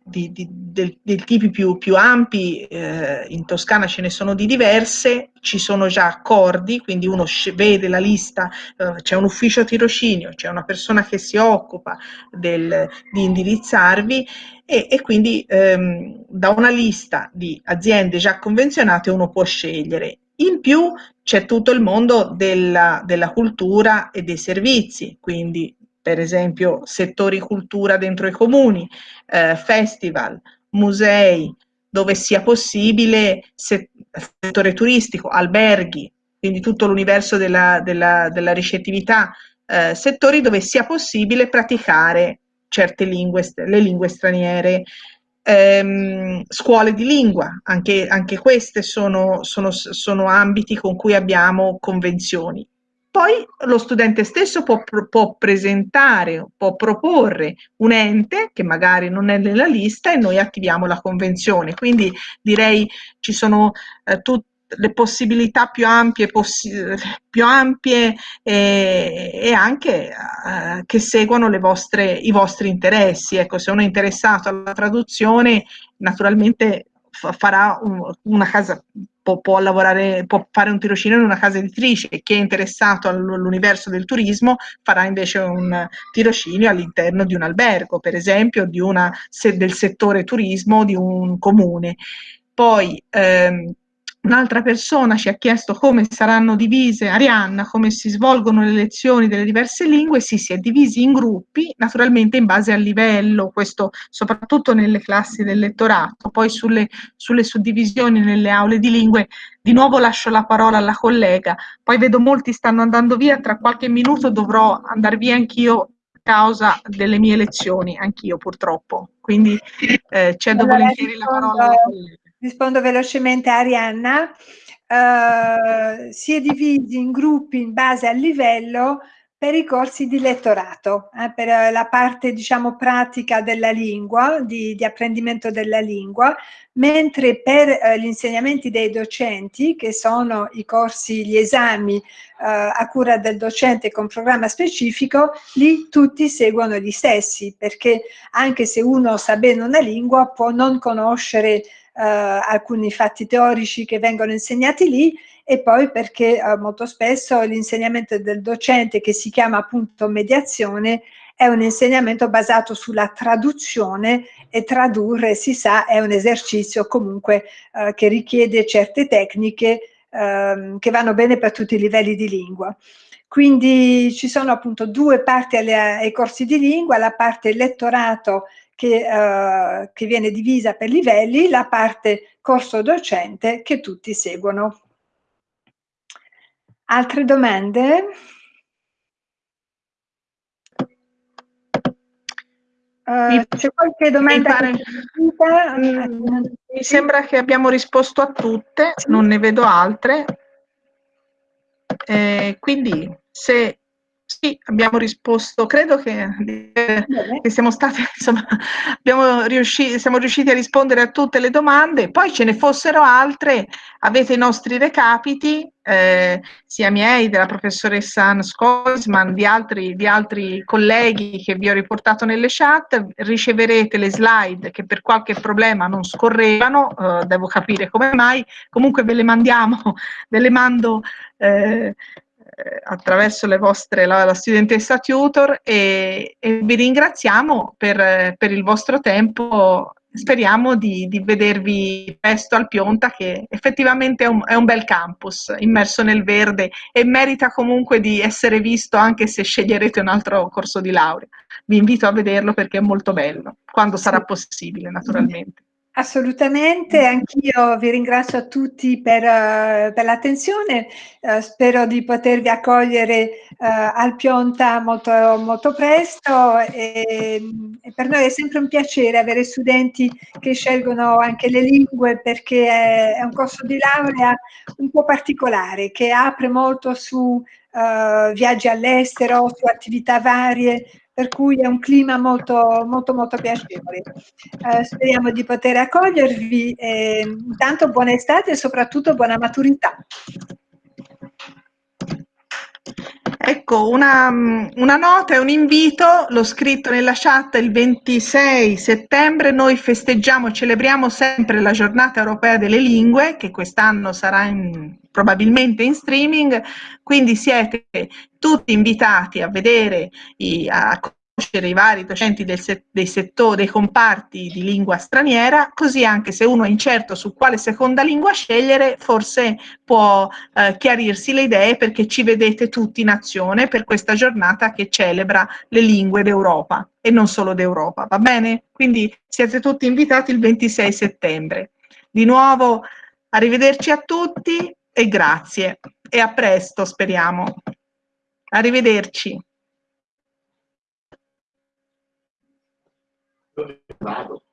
di, di, del, del, tipi più, più ampi, eh, in Toscana ce ne sono di diverse, ci sono già accordi, quindi uno vede la lista, eh, c'è un ufficio tirocinio, c'è una persona che si occupa del, di indirizzarvi e, e quindi ehm, da una lista di aziende già convenzionate uno può scegliere. In più c'è tutto il mondo della, della cultura e dei servizi, quindi per esempio settori cultura dentro i comuni, eh, festival, musei, dove sia possibile, settore turistico, alberghi, quindi tutto l'universo della, della, della ricettività, eh, settori dove sia possibile praticare certe lingue, le lingue straniere, ehm, scuole di lingua, anche, anche queste sono, sono, sono ambiti con cui abbiamo convenzioni. Poi lo studente stesso può, può, presentare, può proporre un ente che magari non è nella lista e noi attiviamo la convenzione. Quindi direi ci sono eh, tutte le possibilità più ampie, possi più ampie e, e anche eh, che seguono vostre, i vostri interessi. Ecco, se uno è interessato alla traduzione, naturalmente farà un, una casa può, può, lavorare, può fare un tirocinio in una casa editrice e chi è interessato all'universo del turismo farà invece un tirocinio all'interno di un albergo, per esempio, una, se, del settore turismo di un comune. Poi ehm, Un'altra persona ci ha chiesto come saranno divise, Arianna, come si svolgono le lezioni delle diverse lingue, sì, si è divisi in gruppi, naturalmente in base al livello, questo soprattutto nelle classi del lettorato, poi sulle, sulle suddivisioni nelle aule di lingue, di nuovo lascio la parola alla collega, poi vedo molti stanno andando via, tra qualche minuto dovrò andare via anch'io a causa delle mie lezioni, anch'io purtroppo, quindi eh, cedo allora, volentieri la parola alla collega rispondo velocemente a Arianna, uh, si è divisi in gruppi in base al livello per i corsi di lettorato, eh, per la parte diciamo pratica della lingua, di, di apprendimento della lingua, mentre per eh, gli insegnamenti dei docenti, che sono i corsi, gli esami eh, a cura del docente con programma specifico, lì tutti seguono gli stessi, perché anche se uno sa bene una lingua può non conoscere eh, alcuni fatti teorici che vengono insegnati lì e poi perché eh, molto spesso l'insegnamento del docente che si chiama appunto mediazione è un insegnamento basato sulla traduzione e tradurre, si sa, è un esercizio comunque eh, che richiede certe tecniche eh, che vanno bene per tutti i livelli di lingua. Quindi ci sono appunto due parti alle, ai corsi di lingua, la parte lettorato che, uh, che viene divisa per livelli, la parte corso docente che tutti seguono. Altre domande? Uh, c'è qualche domanda? Mi, pare, mm, mi sembra che abbiamo risposto a tutte, non ne vedo altre. Eh, quindi se sì, abbiamo risposto, credo che, che siamo stati, insomma, riusciti, siamo riusciti a rispondere a tutte le domande, poi ce ne fossero altre, avete i nostri recapiti, eh, sia miei, della professoressa Hans Koisman, di altri, di altri colleghi che vi ho riportato nelle chat, riceverete le slide che per qualche problema non scorrevano, eh, devo capire come mai, comunque ve le mandiamo, ve le mando eh, attraverso le vostre, la, la studentessa tutor e, e vi ringraziamo per, per, il vostro tempo. Speriamo di, di, vedervi presto al Pionta che effettivamente è un, è un bel campus immerso nel verde e merita comunque di essere visto anche se sceglierete un altro corso di laurea. Vi invito a vederlo perché è molto bello, quando sarà possibile naturalmente. Assolutamente, anch'io vi ringrazio a tutti per, uh, per l'attenzione, uh, spero di potervi accogliere uh, al Pionta molto, molto presto e, e, per noi è sempre un piacere avere studenti che scelgono anche le lingue perché è, è un corso di laurea un po' particolare che apre molto su viaggi all'estero, su attività varie, per cui è un clima molto, molto, molto piacevole. Eh, speriamo di poter accogliervi. E, intanto buona estate e soprattutto buona maturità. Ecco, una, una, nota e un invito, l'ho scritto nella chat il 26 settembre, noi festeggiamo e celebriamo sempre la giornata europea delle lingue, che quest'anno sarà in, probabilmente in streaming, quindi siete tutti invitati a vedere, a conoscere i vari docenti del se dei settori, dei comparti di lingua straniera, così anche se uno è incerto su quale seconda lingua scegliere, forse può eh, chiarirsi le idee perché ci vedete tutti in azione per questa giornata che celebra le lingue d'Europa e non solo d'Europa, va bene? Quindi siete tutti invitati il 26 settembre. Di nuovo, arrivederci a tutti e grazie e a presto speriamo. Arrivederci. Vado.